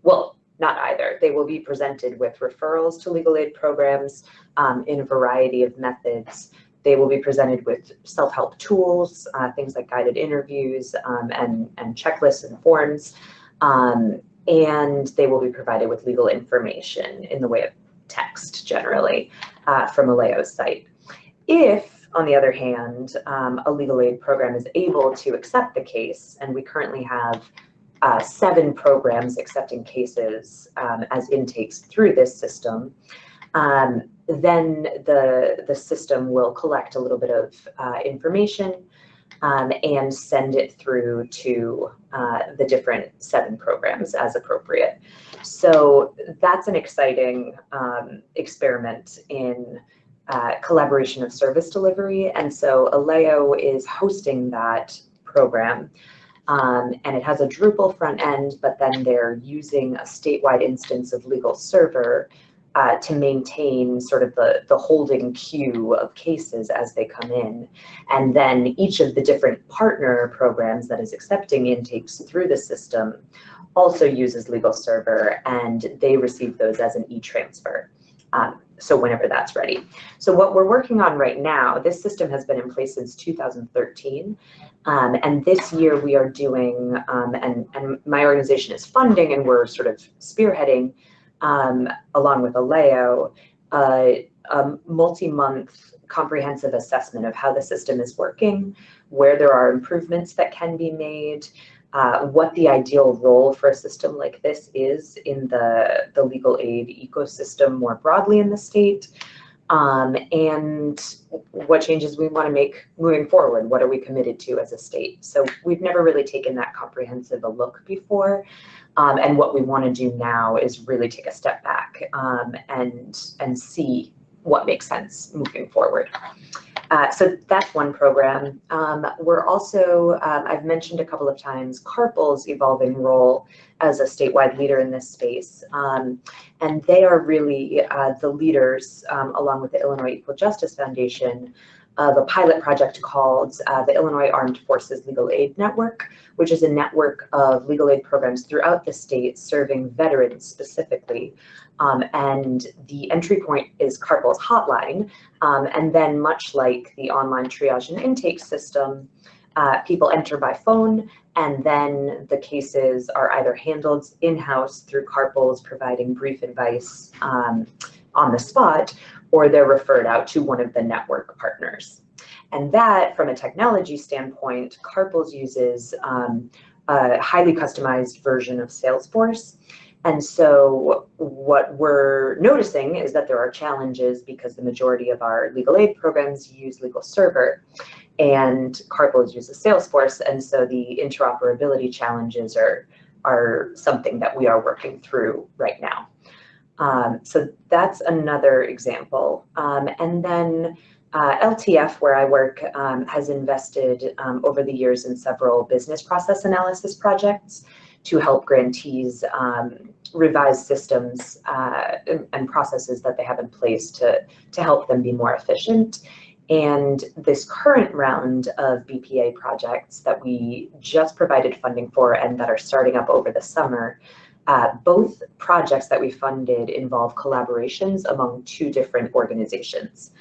well, not either. They will be presented with referrals to legal aid programs um, in a variety of methods. They will be presented with self-help tools, uh, things like guided interviews um, and, and checklists and forms. Um, and they will be provided with legal information in the way of text generally uh, from ILAO's site. If, on the other hand, um, a legal aid program is able to accept the case, and we currently have uh, seven programs accepting cases um, as intakes through this system, um, then the, the system will collect a little bit of uh, information um, and send it through to uh, the different seven programs as appropriate. So that's an exciting um, experiment in uh, collaboration of service delivery. And so ILAO is hosting that program Um, and it has a Drupal front end, but then they're using a statewide instance of LegalServer uh, to maintain sort of the, the holding queue of cases as they come in. And then each of the different partner programs that is accepting intakes through the system also uses LegalServer and they receive those as an e-transfer. Um, so whenever that's ready. So what we're working on right now, this system has been in place since 2013. Um, and this year we are doing, um, and, and my organization is funding and we're sort of spearheading um, along with ILAO, uh, a multi-month comprehensive assessment of how the system is working, where there are improvements that can be made, uh, what the ideal role for a system like this is in the, the legal aid ecosystem more broadly in the state, um, and what changes we want to make moving forward. What are we committed to as a state? So we've never really taken that comprehensive a look before. Um, and what we want to do now is really take a step back um, and, and see what makes sense moving forward. Uh, so that's one program. Um, we're also, um, I've mentioned a couple of times, CARPLS evolving role as a statewide leader in this space. Um, and they are really uh, the leaders, um, along with the Illinois Equal Justice Foundation, of a pilot project called uh, the Illinois Armed Forces Legal Aid Network, which is a network of legal aid programs throughout the state serving veterans specifically. Um, and the entry point is CARPLS hotline. Um, and then much like the online triage and intake system, uh, people enter by phone and then the cases are either handled in-house through CARPLS providing brief advice um, on the spot, or they're referred out to one of the network partners. And that, from a technology standpoint, CARPLS uses um, a highly customized version of Salesforce. And so what we're noticing is that there are challenges because the majority of our legal aid programs use LegalServer and CARPLS uses Salesforce. And so the interoperability challenges are, are something that we are working through right now. Um, so that's another example. Um, and then uh, LTF, where I work, um, has invested um, over the years in several business process analysis projects to help grantees um, revise systems uh, and processes that they have in place to, to help them be more efficient. And this current round of BPA projects that we just provided funding for and that are starting up over the summer uh, both projects that we funded involve collaborations among two different organizations.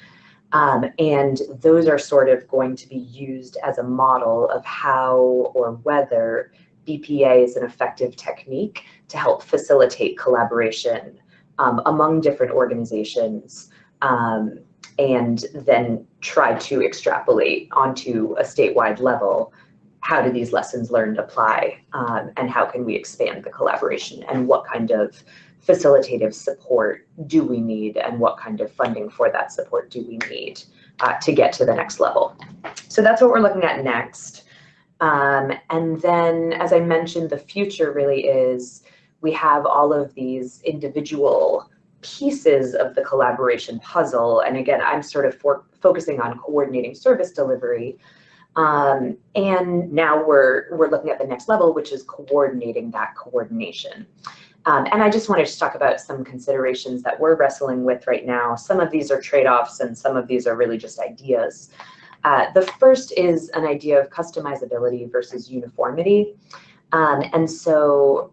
Um, and those are sort of going to be used as a model of how or whether BPA is an effective technique to help facilitate collaboration um, among different organizations um, and then try to extrapolate onto a statewide level how do these lessons learned apply um, and how can we expand the collaboration and what kind of facilitative support do we need and what kind of funding for that support do we need uh, to get to the next level. So that's what we're looking at next. Um, and then, as I mentioned, the future really is we have all of these individual pieces of the collaboration puzzle. And again, I'm sort of focusing on coordinating service delivery, um, and now we're, we're looking at the next level, which is coordinating that coordination. Um, and I just wanted to talk about some considerations that we're wrestling with right now. Some of these are trade-offs and some of these are really just ideas. Uh, the first is an idea of customizability versus uniformity. Um, and so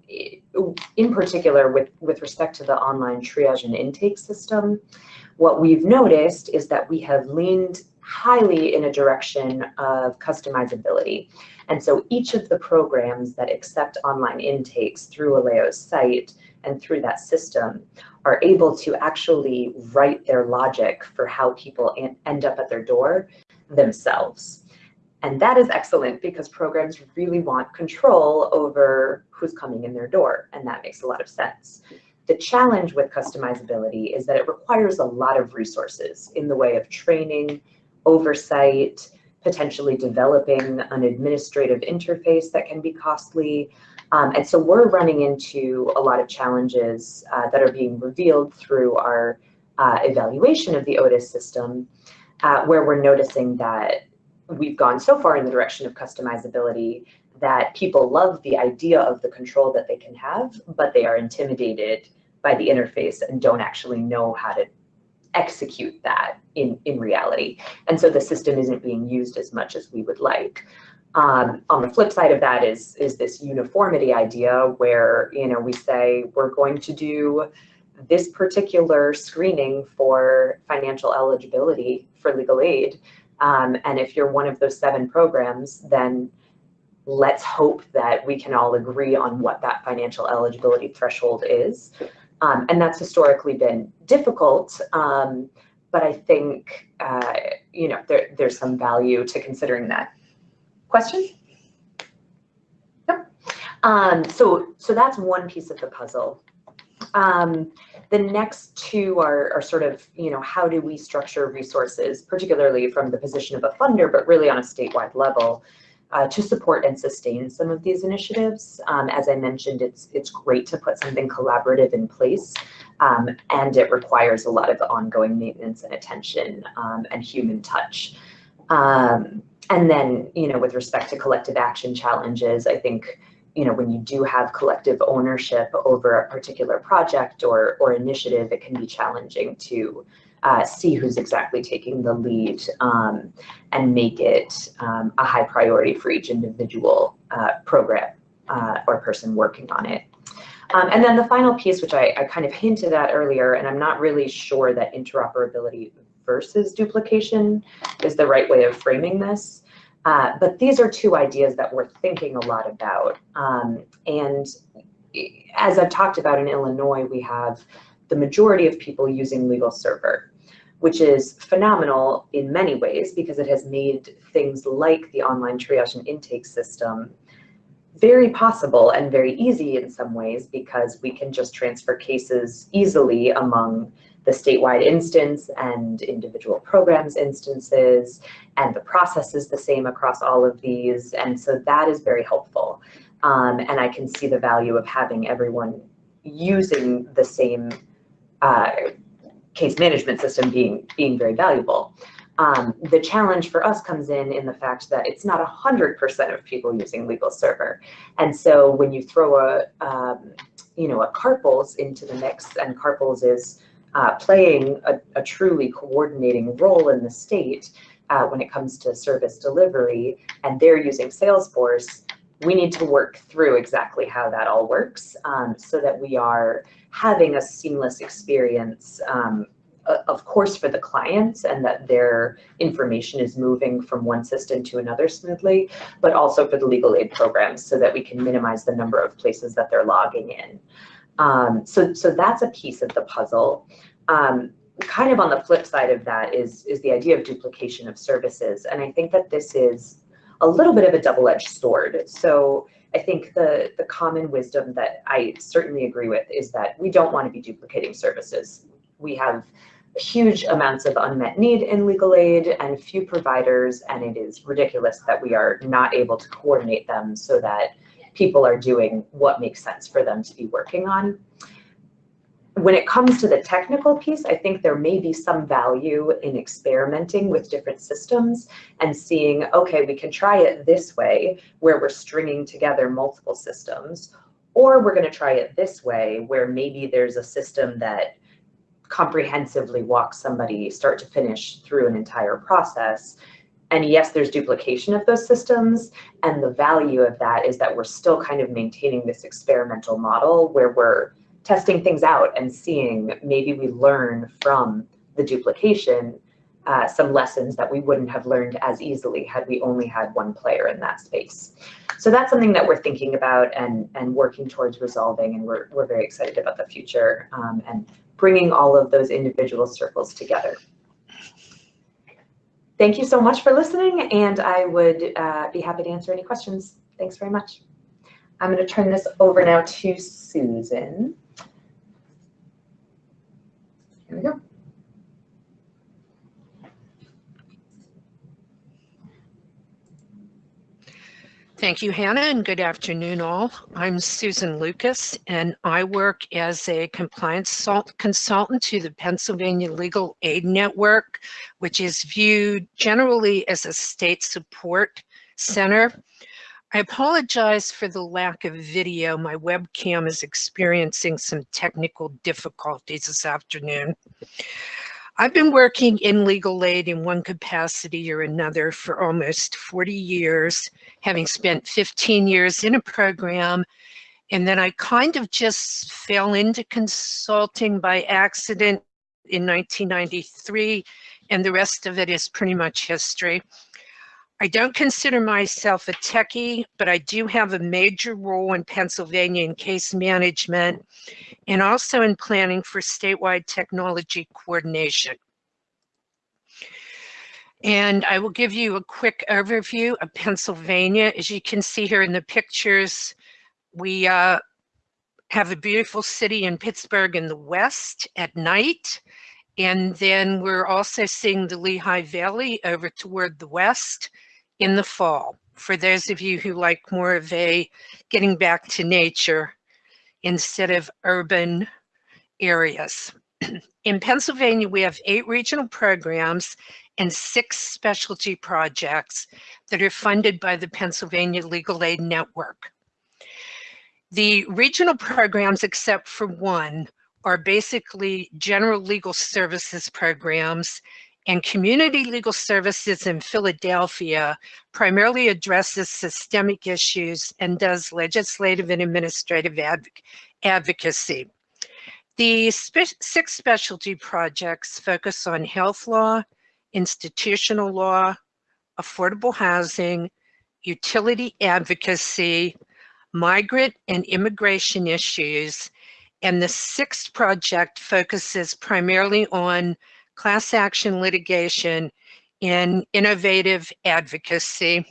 in particular, with, with respect to the online triage and intake system, what we've noticed is that we have leaned highly in a direction of customizability. And so each of the programs that accept online intakes through ILAO's site and through that system are able to actually write their logic for how people end up at their door themselves. And that is excellent because programs really want control over who's coming in their door, and that makes a lot of sense. The challenge with customizability is that it requires a lot of resources in the way of training, oversight, potentially developing an administrative interface that can be costly. Um, and so we're running into a lot of challenges uh, that are being revealed through our uh, evaluation of the OTIS system, uh, where we're noticing that we've gone so far in the direction of customizability that people love the idea of the control that they can have, but they are intimidated by the interface and don't actually know how to execute that in, in reality. And so the system isn't being used as much as we would like. Um, on the flip side of that is, is this uniformity idea where, you know, we say we're going to do this particular screening for financial eligibility for legal aid. Um, and if you're one of those seven programs, then let's hope that we can all agree on what that financial eligibility threshold is. Um, and that's historically been difficult, um, but I think, uh, you know, there, there's some value to considering that. Question? Yep. Um, so, so that's one piece of the puzzle. Um, the next two are, are sort of, you know, how do we structure resources, particularly from the position of a funder, but really on a statewide level, uh, to support and sustain some of these initiatives. Um, as I mentioned, it's, it's great to put something collaborative in place, um, and it requires a lot of ongoing maintenance and attention um, and human touch. Um, and then, you know, with respect to collective action challenges, I think, you know, when you do have collective ownership over a particular project or, or initiative, it can be challenging to uh, see who's exactly taking the lead um, and make it um, a high priority for each individual uh, program uh, or person working on it. Um, and then the final piece, which I, I kind of hinted at earlier, and I'm not really sure that interoperability versus duplication is the right way of framing this. Uh, but these are two ideas that we're thinking a lot about. Um, and as I've talked about in Illinois, we have the majority of people using LegalServer, which is phenomenal in many ways because it has made things like the online triage and intake system very possible and very easy in some ways because we can just transfer cases easily among the statewide instance and individual programs instances, and the process is the same across all of these. And so that is very helpful. Um, and I can see the value of having everyone using the same uh, case management system being, being very valuable. Um, the challenge for us comes in in the fact that it's not 100% of people using LegalServer. And so when you throw a, um, you know, a CARPLS into the mix, and CARPLS is uh, playing a, a, truly coordinating role in the state uh, when it comes to service delivery, and they're using Salesforce, we need to work through exactly how that all works um, so that we are having a seamless experience um, of course for the clients and that their information is moving from one system to another smoothly, but also for the legal aid programs so that we can minimize the number of places that they're logging in. Um, so, so that's a piece of the puzzle. Um, kind of on the flip side of that is, is the idea of duplication of services. And I think that this is a little bit of a double-edged sword. So I think the, the common wisdom that I certainly agree with is that we don't want to be duplicating services. We have huge amounts of unmet need in legal aid and few providers, and it is ridiculous that we are not able to coordinate them so that people are doing what makes sense for them to be working on. When it comes to the technical piece, I think there may be some value in experimenting with different systems and seeing, okay, we can try it this way, where we're stringing together multiple systems, or we're going to try it this way, where maybe there's a system that comprehensively walks somebody start to finish through an entire process and yes, there's duplication of those systems. And the value of that is that we're still kind of maintaining this experimental model where we're testing things out and seeing maybe we learn from the duplication uh, some lessons that we wouldn't have learned as easily had we only had one player in that space. So that's something that we're thinking about and, and working towards resolving, and we're, we're very excited about the future um, and bringing all of those individual circles together. Thank you so much for listening, and I would uh, be happy to answer any questions. Thanks very much. I'm going to turn this over now to Susan. Here we go. Thank you, Hannah, and good afternoon, all. I'm Susan Lucas, and I work as a compliance consultant to the Pennsylvania Legal Aid Network, which is viewed generally as a state support center. I apologize for the lack of video. My webcam is experiencing some technical difficulties this afternoon. I've been working in legal aid in one capacity or another for almost 40 years, having spent 15 years in a program. And then I kind of just fell into consulting by accident in 1993, and the rest of it is pretty much history. I don't consider myself a techie, but I do have a major role in Pennsylvania in case management and also in planning for statewide technology coordination. And I will give you a quick overview of Pennsylvania. As you can see here in the pictures, we uh, have a beautiful city in Pittsburgh in the west at night. And then we're also seeing the Lehigh Valley over toward the west in the fall. For those of you who like more of a getting back to nature instead of urban areas. [CLEARS THROAT] In Pennsylvania, we have eight regional programs and six specialty projects that are funded by the Pennsylvania Legal Aid Network. The regional programs, except for one, are basically general legal services programs and community legal services in Philadelphia primarily addresses systemic issues and does legislative and administrative adv advocacy. The spe six specialty projects focus on health law, institutional law, affordable housing, utility advocacy, migrant and immigration issues, and the sixth project focuses primarily on class action litigation and innovative advocacy.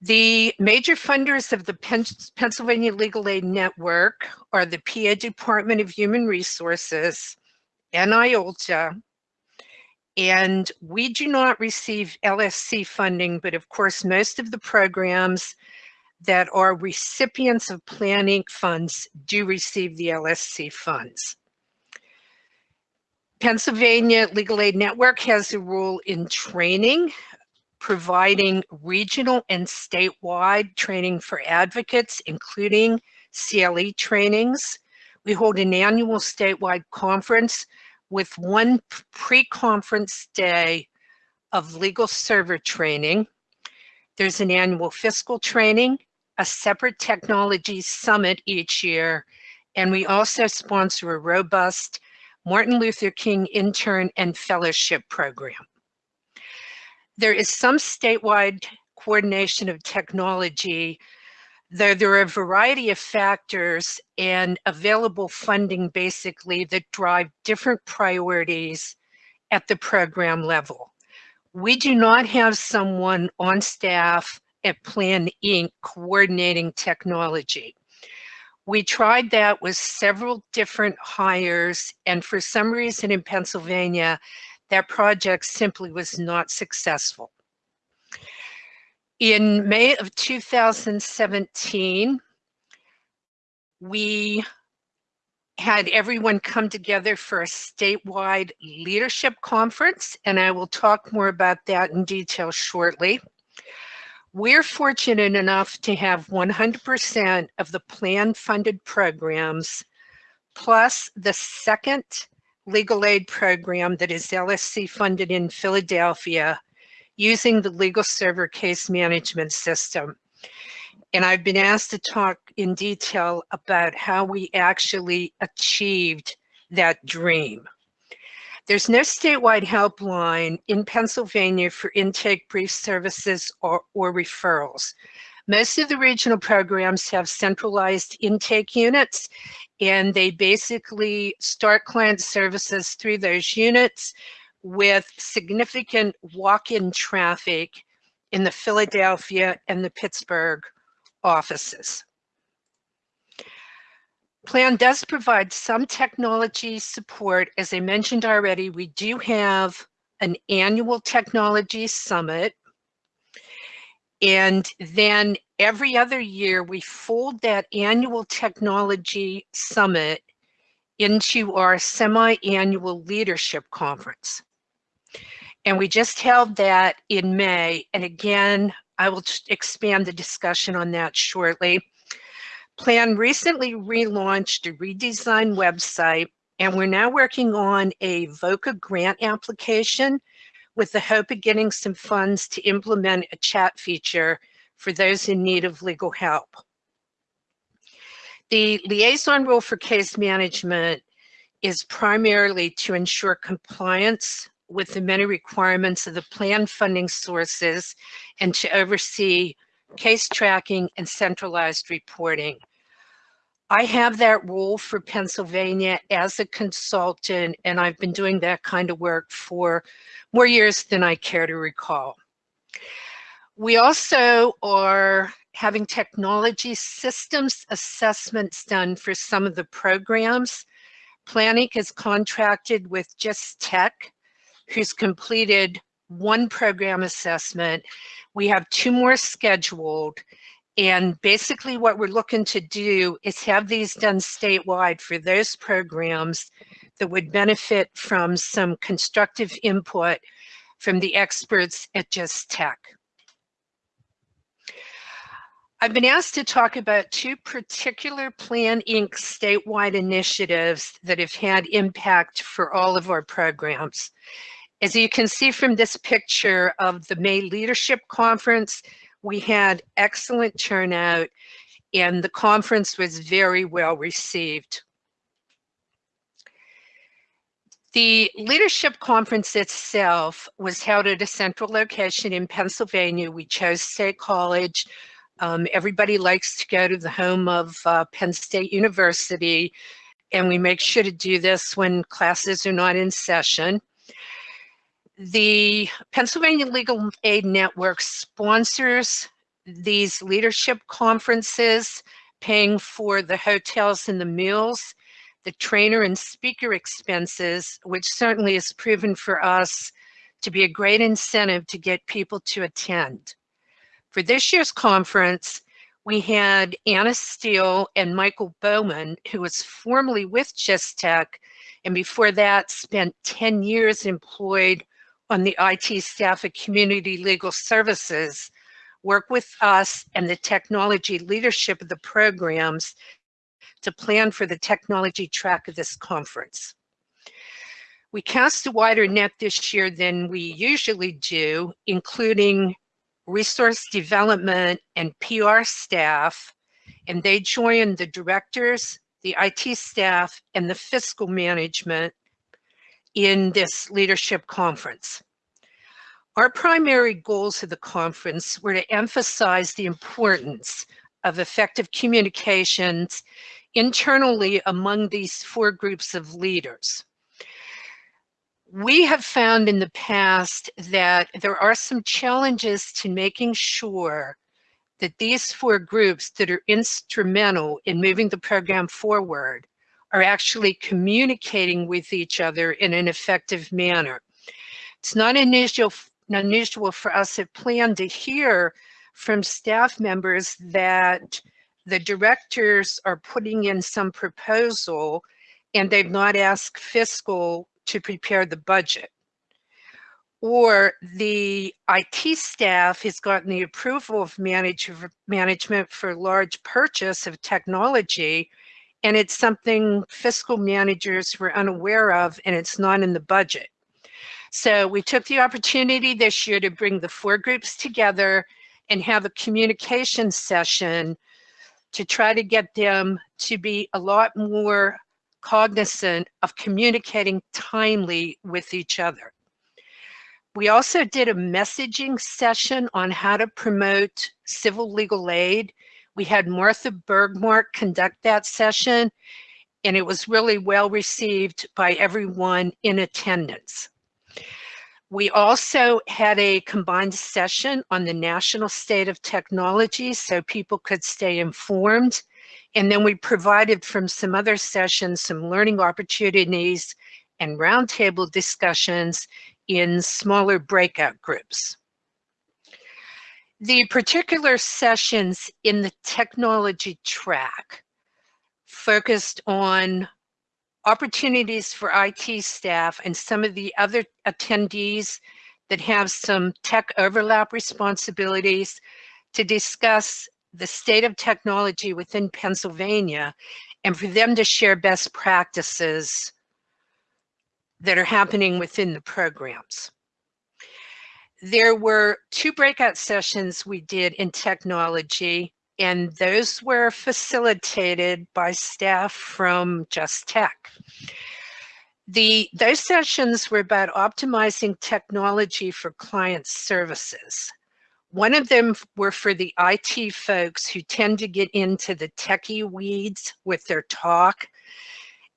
The major funders of the Pennsylvania Legal Aid Network are the PA Department of Human Resources and IOLTA, and we do not receive LSC funding, but of course, most of the programs that are recipients of Plan Inc. funds do receive the LSC funds. Pennsylvania Legal Aid Network has a role in training, providing regional and statewide training for advocates, including CLE trainings. We hold an annual statewide conference with one pre-conference day of LegalServer training. There's an annual fiscal training, a separate technology summit each year, and we also sponsor a robust Martin Luther King intern and fellowship program. There is some statewide coordination of technology, though there are a variety of factors and available funding basically that drive different priorities at the program level. We do not have someone on staff at Plan Inc. coordinating technology. We tried that with several different hires, and for some reason in Pennsylvania, that project simply was not successful. In May of 2017, we had everyone come together for a statewide leadership conference, and I will talk more about that in detail shortly. We're fortunate enough to have 100% of the plan funded programs, plus the second legal aid program that is LSC funded in Philadelphia using the LegalServer case management system. And I've been asked to talk in detail about how we actually achieved that dream. There's no statewide helpline in Pennsylvania for intake brief services or, or referrals. Most of the regional programs have centralized intake units and they basically start client services through those units with significant walk-in traffic in the Philadelphia and the Pittsburgh offices. Plan does provide some technology support. As I mentioned already, we do have an annual technology summit. And then every other year, we fold that annual technology summit into our semi-annual leadership conference. And we just held that in May. And again, I will expand the discussion on that shortly. Plan recently relaunched a redesigned website, and we're now working on a VOCA grant application with the hope of getting some funds to implement a chat feature for those in need of legal help. The liaison role for case management is primarily to ensure compliance with the many requirements of the plan funding sources and to oversee case tracking and centralized reporting. I have that role for Pennsylvania as a consultant, and I've been doing that kind of work for more years than I care to recall. We also are having technology systems assessments done for some of the programs. Planning has contracted with JustTech, who's completed one program assessment. We have two more scheduled. And basically what we're looking to do is have these done statewide for those programs that would benefit from some constructive input from the experts at JustTech. I've been asked to talk about two particular Plan Inc. statewide initiatives that have had impact for all of our programs. As you can see from this picture of the May Leadership Conference, we had excellent turnout and the conference was very well received. The leadership conference itself was held at a central location in Pennsylvania. We chose State College. Um, everybody likes to go to the home of uh, Penn State University, and we make sure to do this when classes are not in session. The Pennsylvania Legal Aid Network sponsors these leadership conferences, paying for the hotels and the meals, the trainer and speaker expenses, which certainly has proven for us to be a great incentive to get people to attend. For this year's conference, we had Anna Steele and Michael Bowman, who was formerly with JustTech, and before that spent 10 years employed on the IT staff at Community Legal Services work with us and the technology leadership of the programs to plan for the technology track of this conference. We cast a wider net this year than we usually do, including resource development and PR staff, and they joined the directors, the IT staff, and the fiscal management in this leadership conference. Our primary goals of the conference were to emphasize the importance of effective communications internally among these four groups of leaders. We have found in the past that there are some challenges to making sure that these four groups that are instrumental in moving the program forward are actually communicating with each other in an effective manner. It's not unusual, unusual for us at Plan to hear from staff members that the directors are putting in some proposal and they've not asked fiscal to prepare the budget. Or the IT staff has gotten the approval of manage management for large purchase of technology and it's something fiscal managers were unaware of and it's not in the budget. So we took the opportunity this year to bring the four groups together and have a communication session to try to get them to be a lot more cognizant of communicating timely with each other. We also did a messaging session on how to promote civil legal aid we had Martha Bergmark conduct that session, and it was really well received by everyone in attendance. We also had a combined session on the national state of technology so people could stay informed. And then we provided from some other sessions some learning opportunities and roundtable discussions in smaller breakout groups. The particular sessions in the technology track focused on opportunities for IT staff and some of the other attendees that have some tech overlap responsibilities to discuss the state of technology within Pennsylvania and for them to share best practices that are happening within the programs. There were two breakout sessions we did in technology, and those were facilitated by staff from JustTech. The, those sessions were about optimizing technology for client services. One of them were for the IT folks who tend to get into the techie weeds with their talk.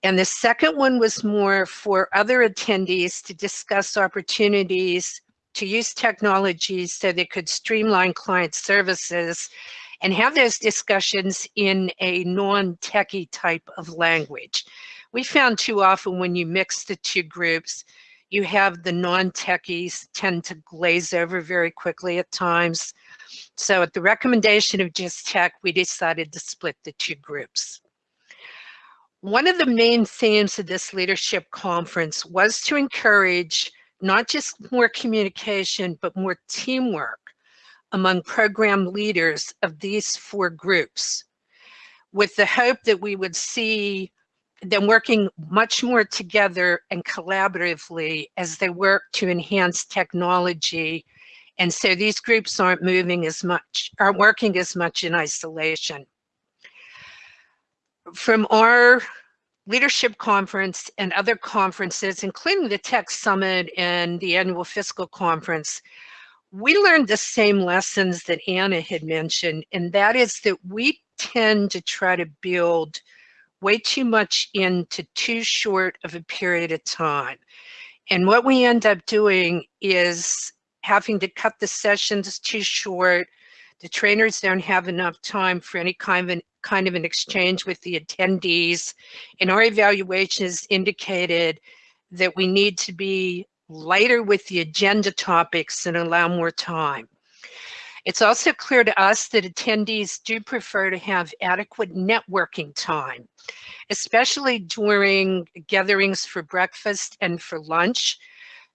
And the second one was more for other attendees to discuss opportunities to use technologies so they could streamline client services and have those discussions in a non-techie type of language. We found too often when you mix the two groups, you have the non-techies tend to glaze over very quickly at times. So at the recommendation of JustTech, we decided to split the two groups. One of the main themes of this leadership conference was to encourage not just more communication, but more teamwork among program leaders of these four groups with the hope that we would see them working much more together and collaboratively as they work to enhance technology. And so these groups aren't moving as much, aren't working as much in isolation. From our leadership conference and other conferences, including the Tech Summit and the annual fiscal conference, we learned the same lessons that Anna had mentioned, and that is that we tend to try to build way too much into too short of a period of time. And what we end up doing is having to cut the sessions too short. The trainers don't have enough time for any kind of an, kind of an exchange with the attendees. And our evaluations indicated that we need to be lighter with the agenda topics and allow more time. It's also clear to us that attendees do prefer to have adequate networking time, especially during gatherings for breakfast and for lunch.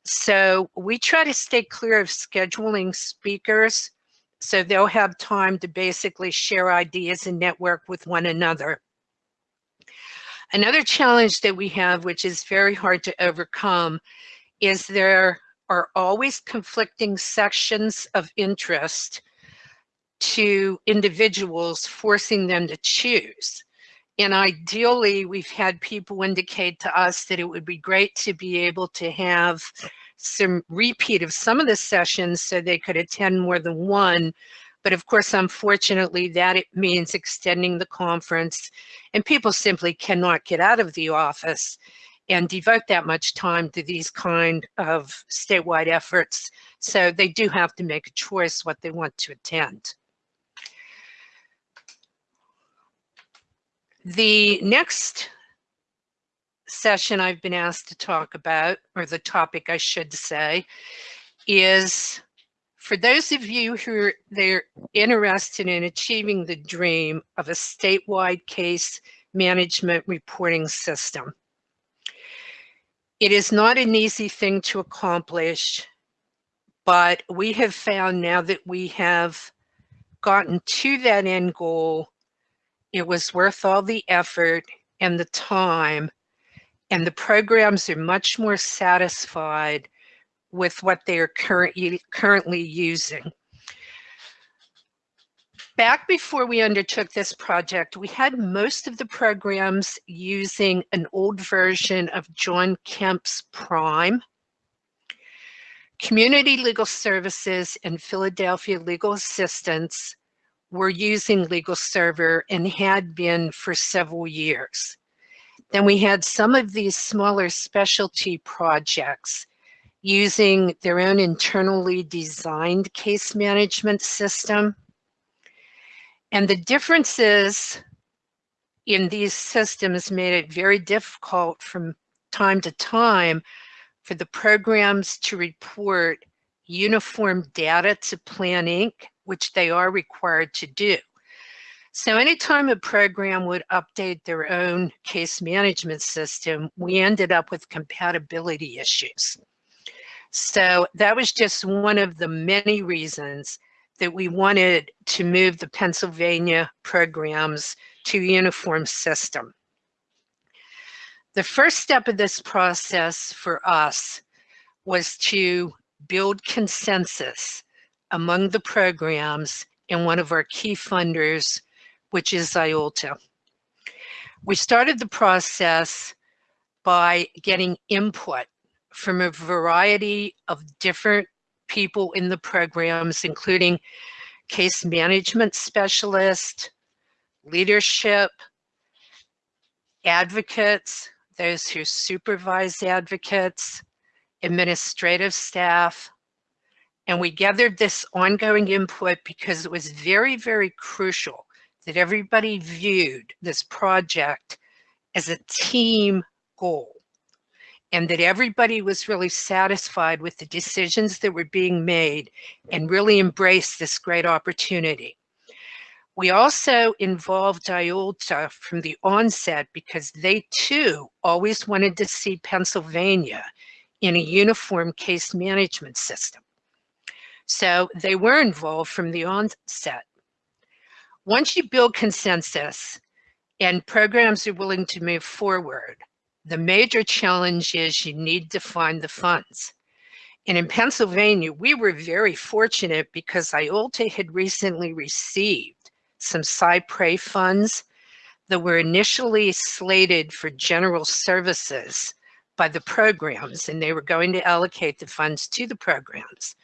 So we try to stay clear of scheduling speakers so they'll have time to basically share ideas and network with one another. Another challenge that we have, which is very hard to overcome, is there are always conflicting sections of interest to individuals, forcing them to choose. And ideally, we've had people indicate to us that it would be great to be able to have some repeat of some of the sessions so they could attend more than one. But of course, unfortunately, that it means extending the conference and people simply cannot get out of the office and devote that much time to these kind of statewide efforts. So they do have to make a choice what they want to attend. The next session I've been asked to talk about, or the topic I should say, is for those of you who are they're interested in achieving the dream of a statewide case management reporting system. It is not an easy thing to accomplish, but we have found now that we have gotten to that end goal, it was worth all the effort and the time, and the programs are much more satisfied with what they are currently currently using. Back before we undertook this project, we had most of the programs using an old version of John Kemp's Prime. Community Legal Services and Philadelphia Legal Assistance were using LegalServer and had been for several years. Then we had some of these smaller specialty projects using their own internally designed case management system. And the differences in these systems made it very difficult from time to time for the programs to report uniform data to Plan Inc., which they are required to do. So anytime a program would update their own case management system, we ended up with compatibility issues. So that was just one of the many reasons that we wanted to move the Pennsylvania programs to a uniform system. The first step of this process for us was to build consensus among the programs and one of our key funders, which is IOLTA. We started the process by getting input from a variety of different people in the programs, including case management specialists, leadership, advocates, those who supervise advocates, administrative staff. And we gathered this ongoing input because it was very, very crucial that everybody viewed this project as a team goal and that everybody was really satisfied with the decisions that were being made and really embraced this great opportunity. We also involved IOLTA from the onset because they too always wanted to see Pennsylvania in a uniform case management system. So they were involved from the onset. Once you build consensus and programs are willing to move forward, the major challenge is you need to find the funds. And in Pennsylvania, we were very fortunate because IOLTA had recently received some cy pres funds that were initially slated for general services by the programs, and they were going to allocate the funds to the programs.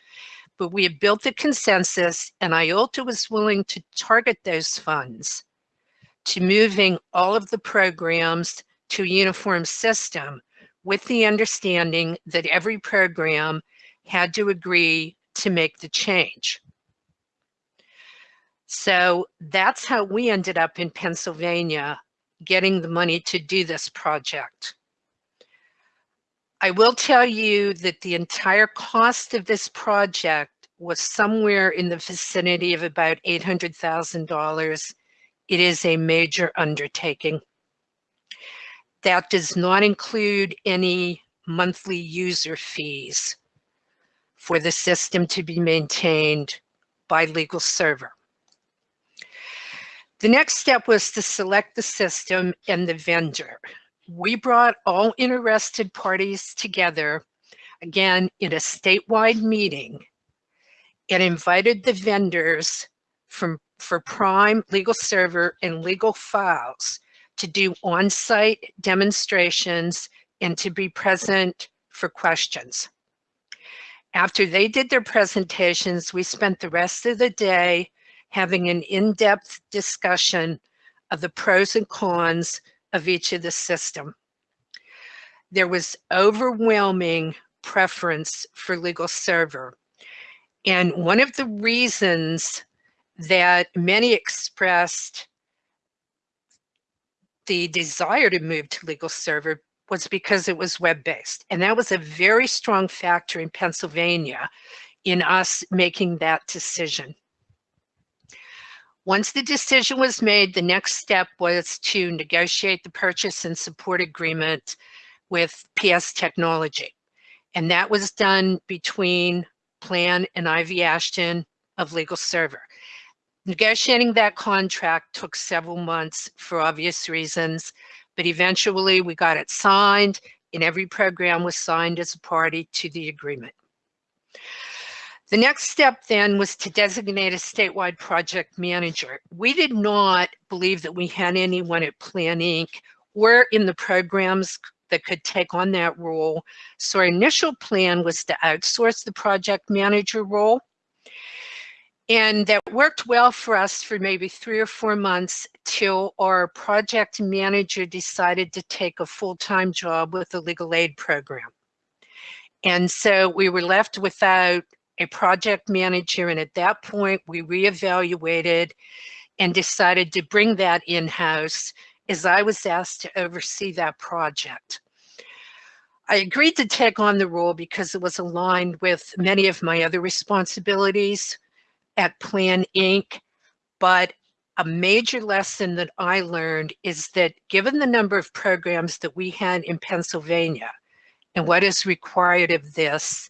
But we had built the consensus, and IOLTA was willing to target those funds to moving all of the programs to a uniform system with the understanding that every program had to agree to make the change. So that's how we ended up in Pennsylvania getting the money to do this project. I will tell you that the entire cost of this project was somewhere in the vicinity of about $800,000. It is a major undertaking. That does not include any monthly user fees for the system to be maintained by LegalServer. The next step was to select the system and the vendor. We brought all interested parties together, again, in a statewide meeting and invited the vendors from for Prime, LegalServer, and Legal Files to do on-site demonstrations and to be present for questions. After they did their presentations, we spent the rest of the day having an in-depth discussion of the pros and cons of each of the system. There was overwhelming preference for LegalServer. And one of the reasons that many expressed the desire to move to LegalServer was because it was web-based. And that was a very strong factor in Pennsylvania in us making that decision. Once the decision was made, the next step was to negotiate the purchase and support agreement with PS Technology. And that was done between Plan and Ivy Ashton of LegalServer. Negotiating that contract took several months for obvious reasons, but eventually we got it signed and every program was signed as a party to the agreement. The next step then was to designate a statewide project manager. We did not believe that we had anyone at Plan Inc. or in the programs that could take on that role. So our initial plan was to outsource the project manager role. And that worked well for us for maybe three or four months till our project manager decided to take a full-time job with the legal aid program. And so we were left without a project manager. And at that point, we reevaluated and decided to bring that in-house as I was asked to oversee that project. I agreed to take on the role because it was aligned with many of my other responsibilities at Plan Inc. But a major lesson that I learned is that given the number of programs that we had in Pennsylvania and what is required of this,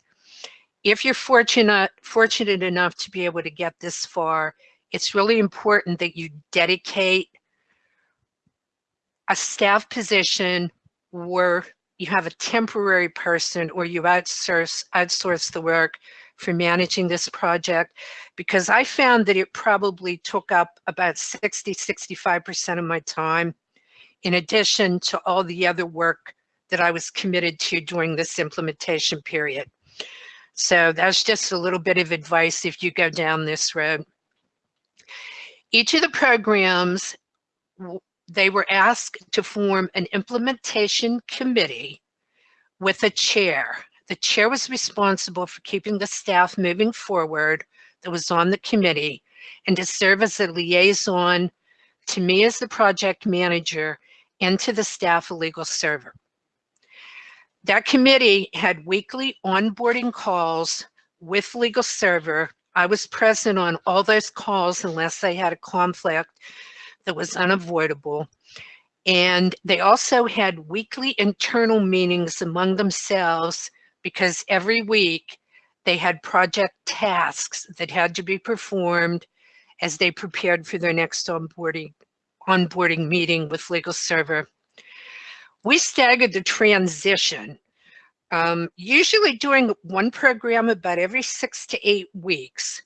if you're fortunate, fortunate enough to be able to get this far, it's really important that you dedicate a staff position where you have a temporary person or you outsource, outsource the work for managing this project because I found that it probably took up about 60, 65% of my time in addition to all the other work that I was committed to during this implementation period. So that's just a little bit of advice if you go down this road. Each of the programs, they were asked to form an implementation committee with a chair. The chair was responsible for keeping the staff moving forward that was on the committee and to serve as a liaison to me as the project manager and to the staff of LegalServer. That committee had weekly onboarding calls with LegalServer. I was present on all those calls unless they had a conflict that was unavoidable. And they also had weekly internal meetings among themselves because every week they had project tasks that had to be performed as they prepared for their next onboarding, onboarding meeting with LegalServer. We staggered the transition, um, usually doing one program about every six to eight weeks,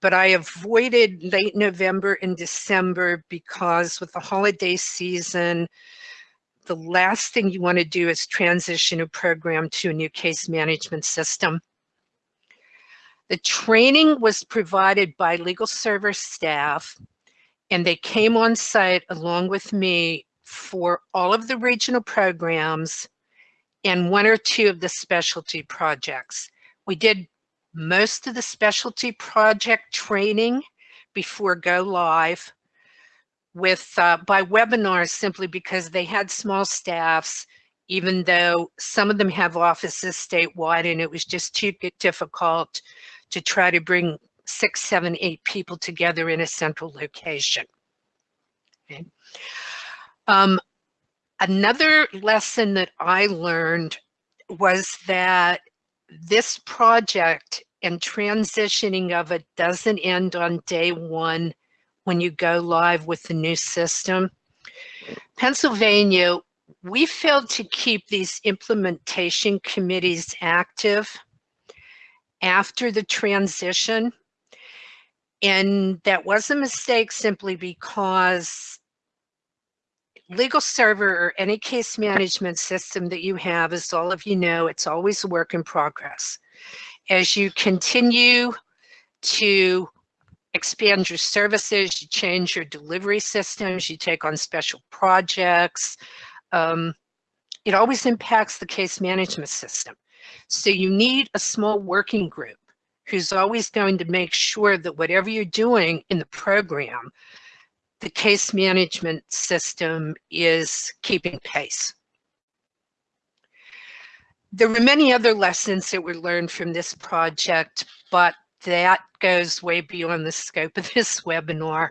but I avoided late November and December because with the holiday season, the last thing you want to do is transition a program to a new case management system. The training was provided by legal service staff and they came on site along with me for all of the regional programs and one or two of the specialty projects. We did most of the specialty project training before go live with uh, by webinars simply because they had small staffs even though some of them have offices statewide and it was just too difficult to try to bring six, seven, eight people together in a central location. Okay. Um, another lesson that I learned was that this project and transitioning of it doesn't end on day one when you go live with the new system. Pennsylvania, we failed to keep these implementation committees active after the transition. And that was a mistake simply because LegalServer or any case management system that you have, as all of you know, it's always a work in progress. As you continue to expand your services, you change your delivery systems, you take on special projects, um, it always impacts the case management system. So you need a small working group who's always going to make sure that whatever you're doing in the program, the case management system is keeping pace. There were many other lessons that were learned from this project, but that goes way beyond the scope of [LAUGHS] this webinar.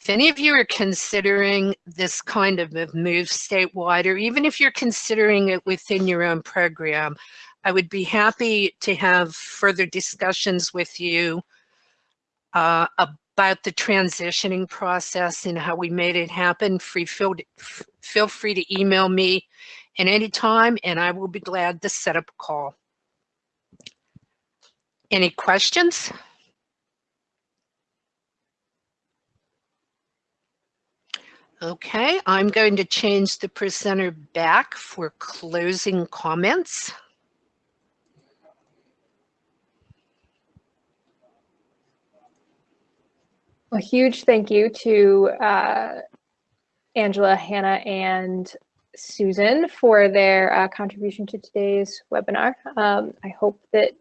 If any of you are considering this kind of move statewide, or even if you're considering it within your own program, I would be happy to have further discussions with you uh, about the transitioning process and how we made it happen. Free feel, feel free to email me at any time and I will be glad to set up a call. Any questions? Okay, I'm going to change the presenter back for closing comments. A huge thank you to uh, Angela, Hannah, and Susan for their uh, contribution to today's webinar. Um, I hope that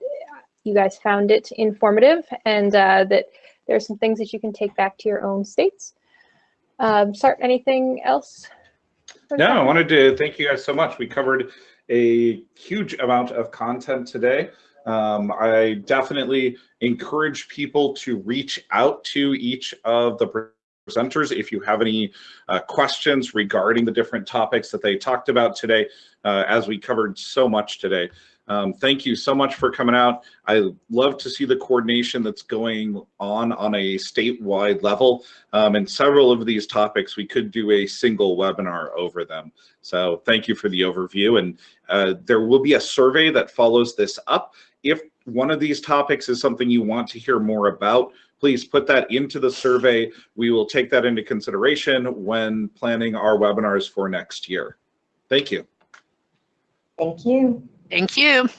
you guys found it informative and uh, that there are some things that you can take back to your own states. Um, Sart, anything else? No, I wanted to thank you guys so much. We covered a huge amount of content today. Um, I definitely encourage people to reach out to each of the presenters if you have any uh, questions regarding the different topics that they talked about today, uh, as we covered so much today. Um, thank you so much for coming out. I love to see the coordination that's going on on a statewide level. Um, and several of these topics, we could do a single webinar over them. So thank you for the overview. And uh, there will be a survey that follows this up. If one of these topics is something you want to hear more about, please put that into the survey. We will take that into consideration when planning our webinars for next year. Thank you. Thank you. Thank you.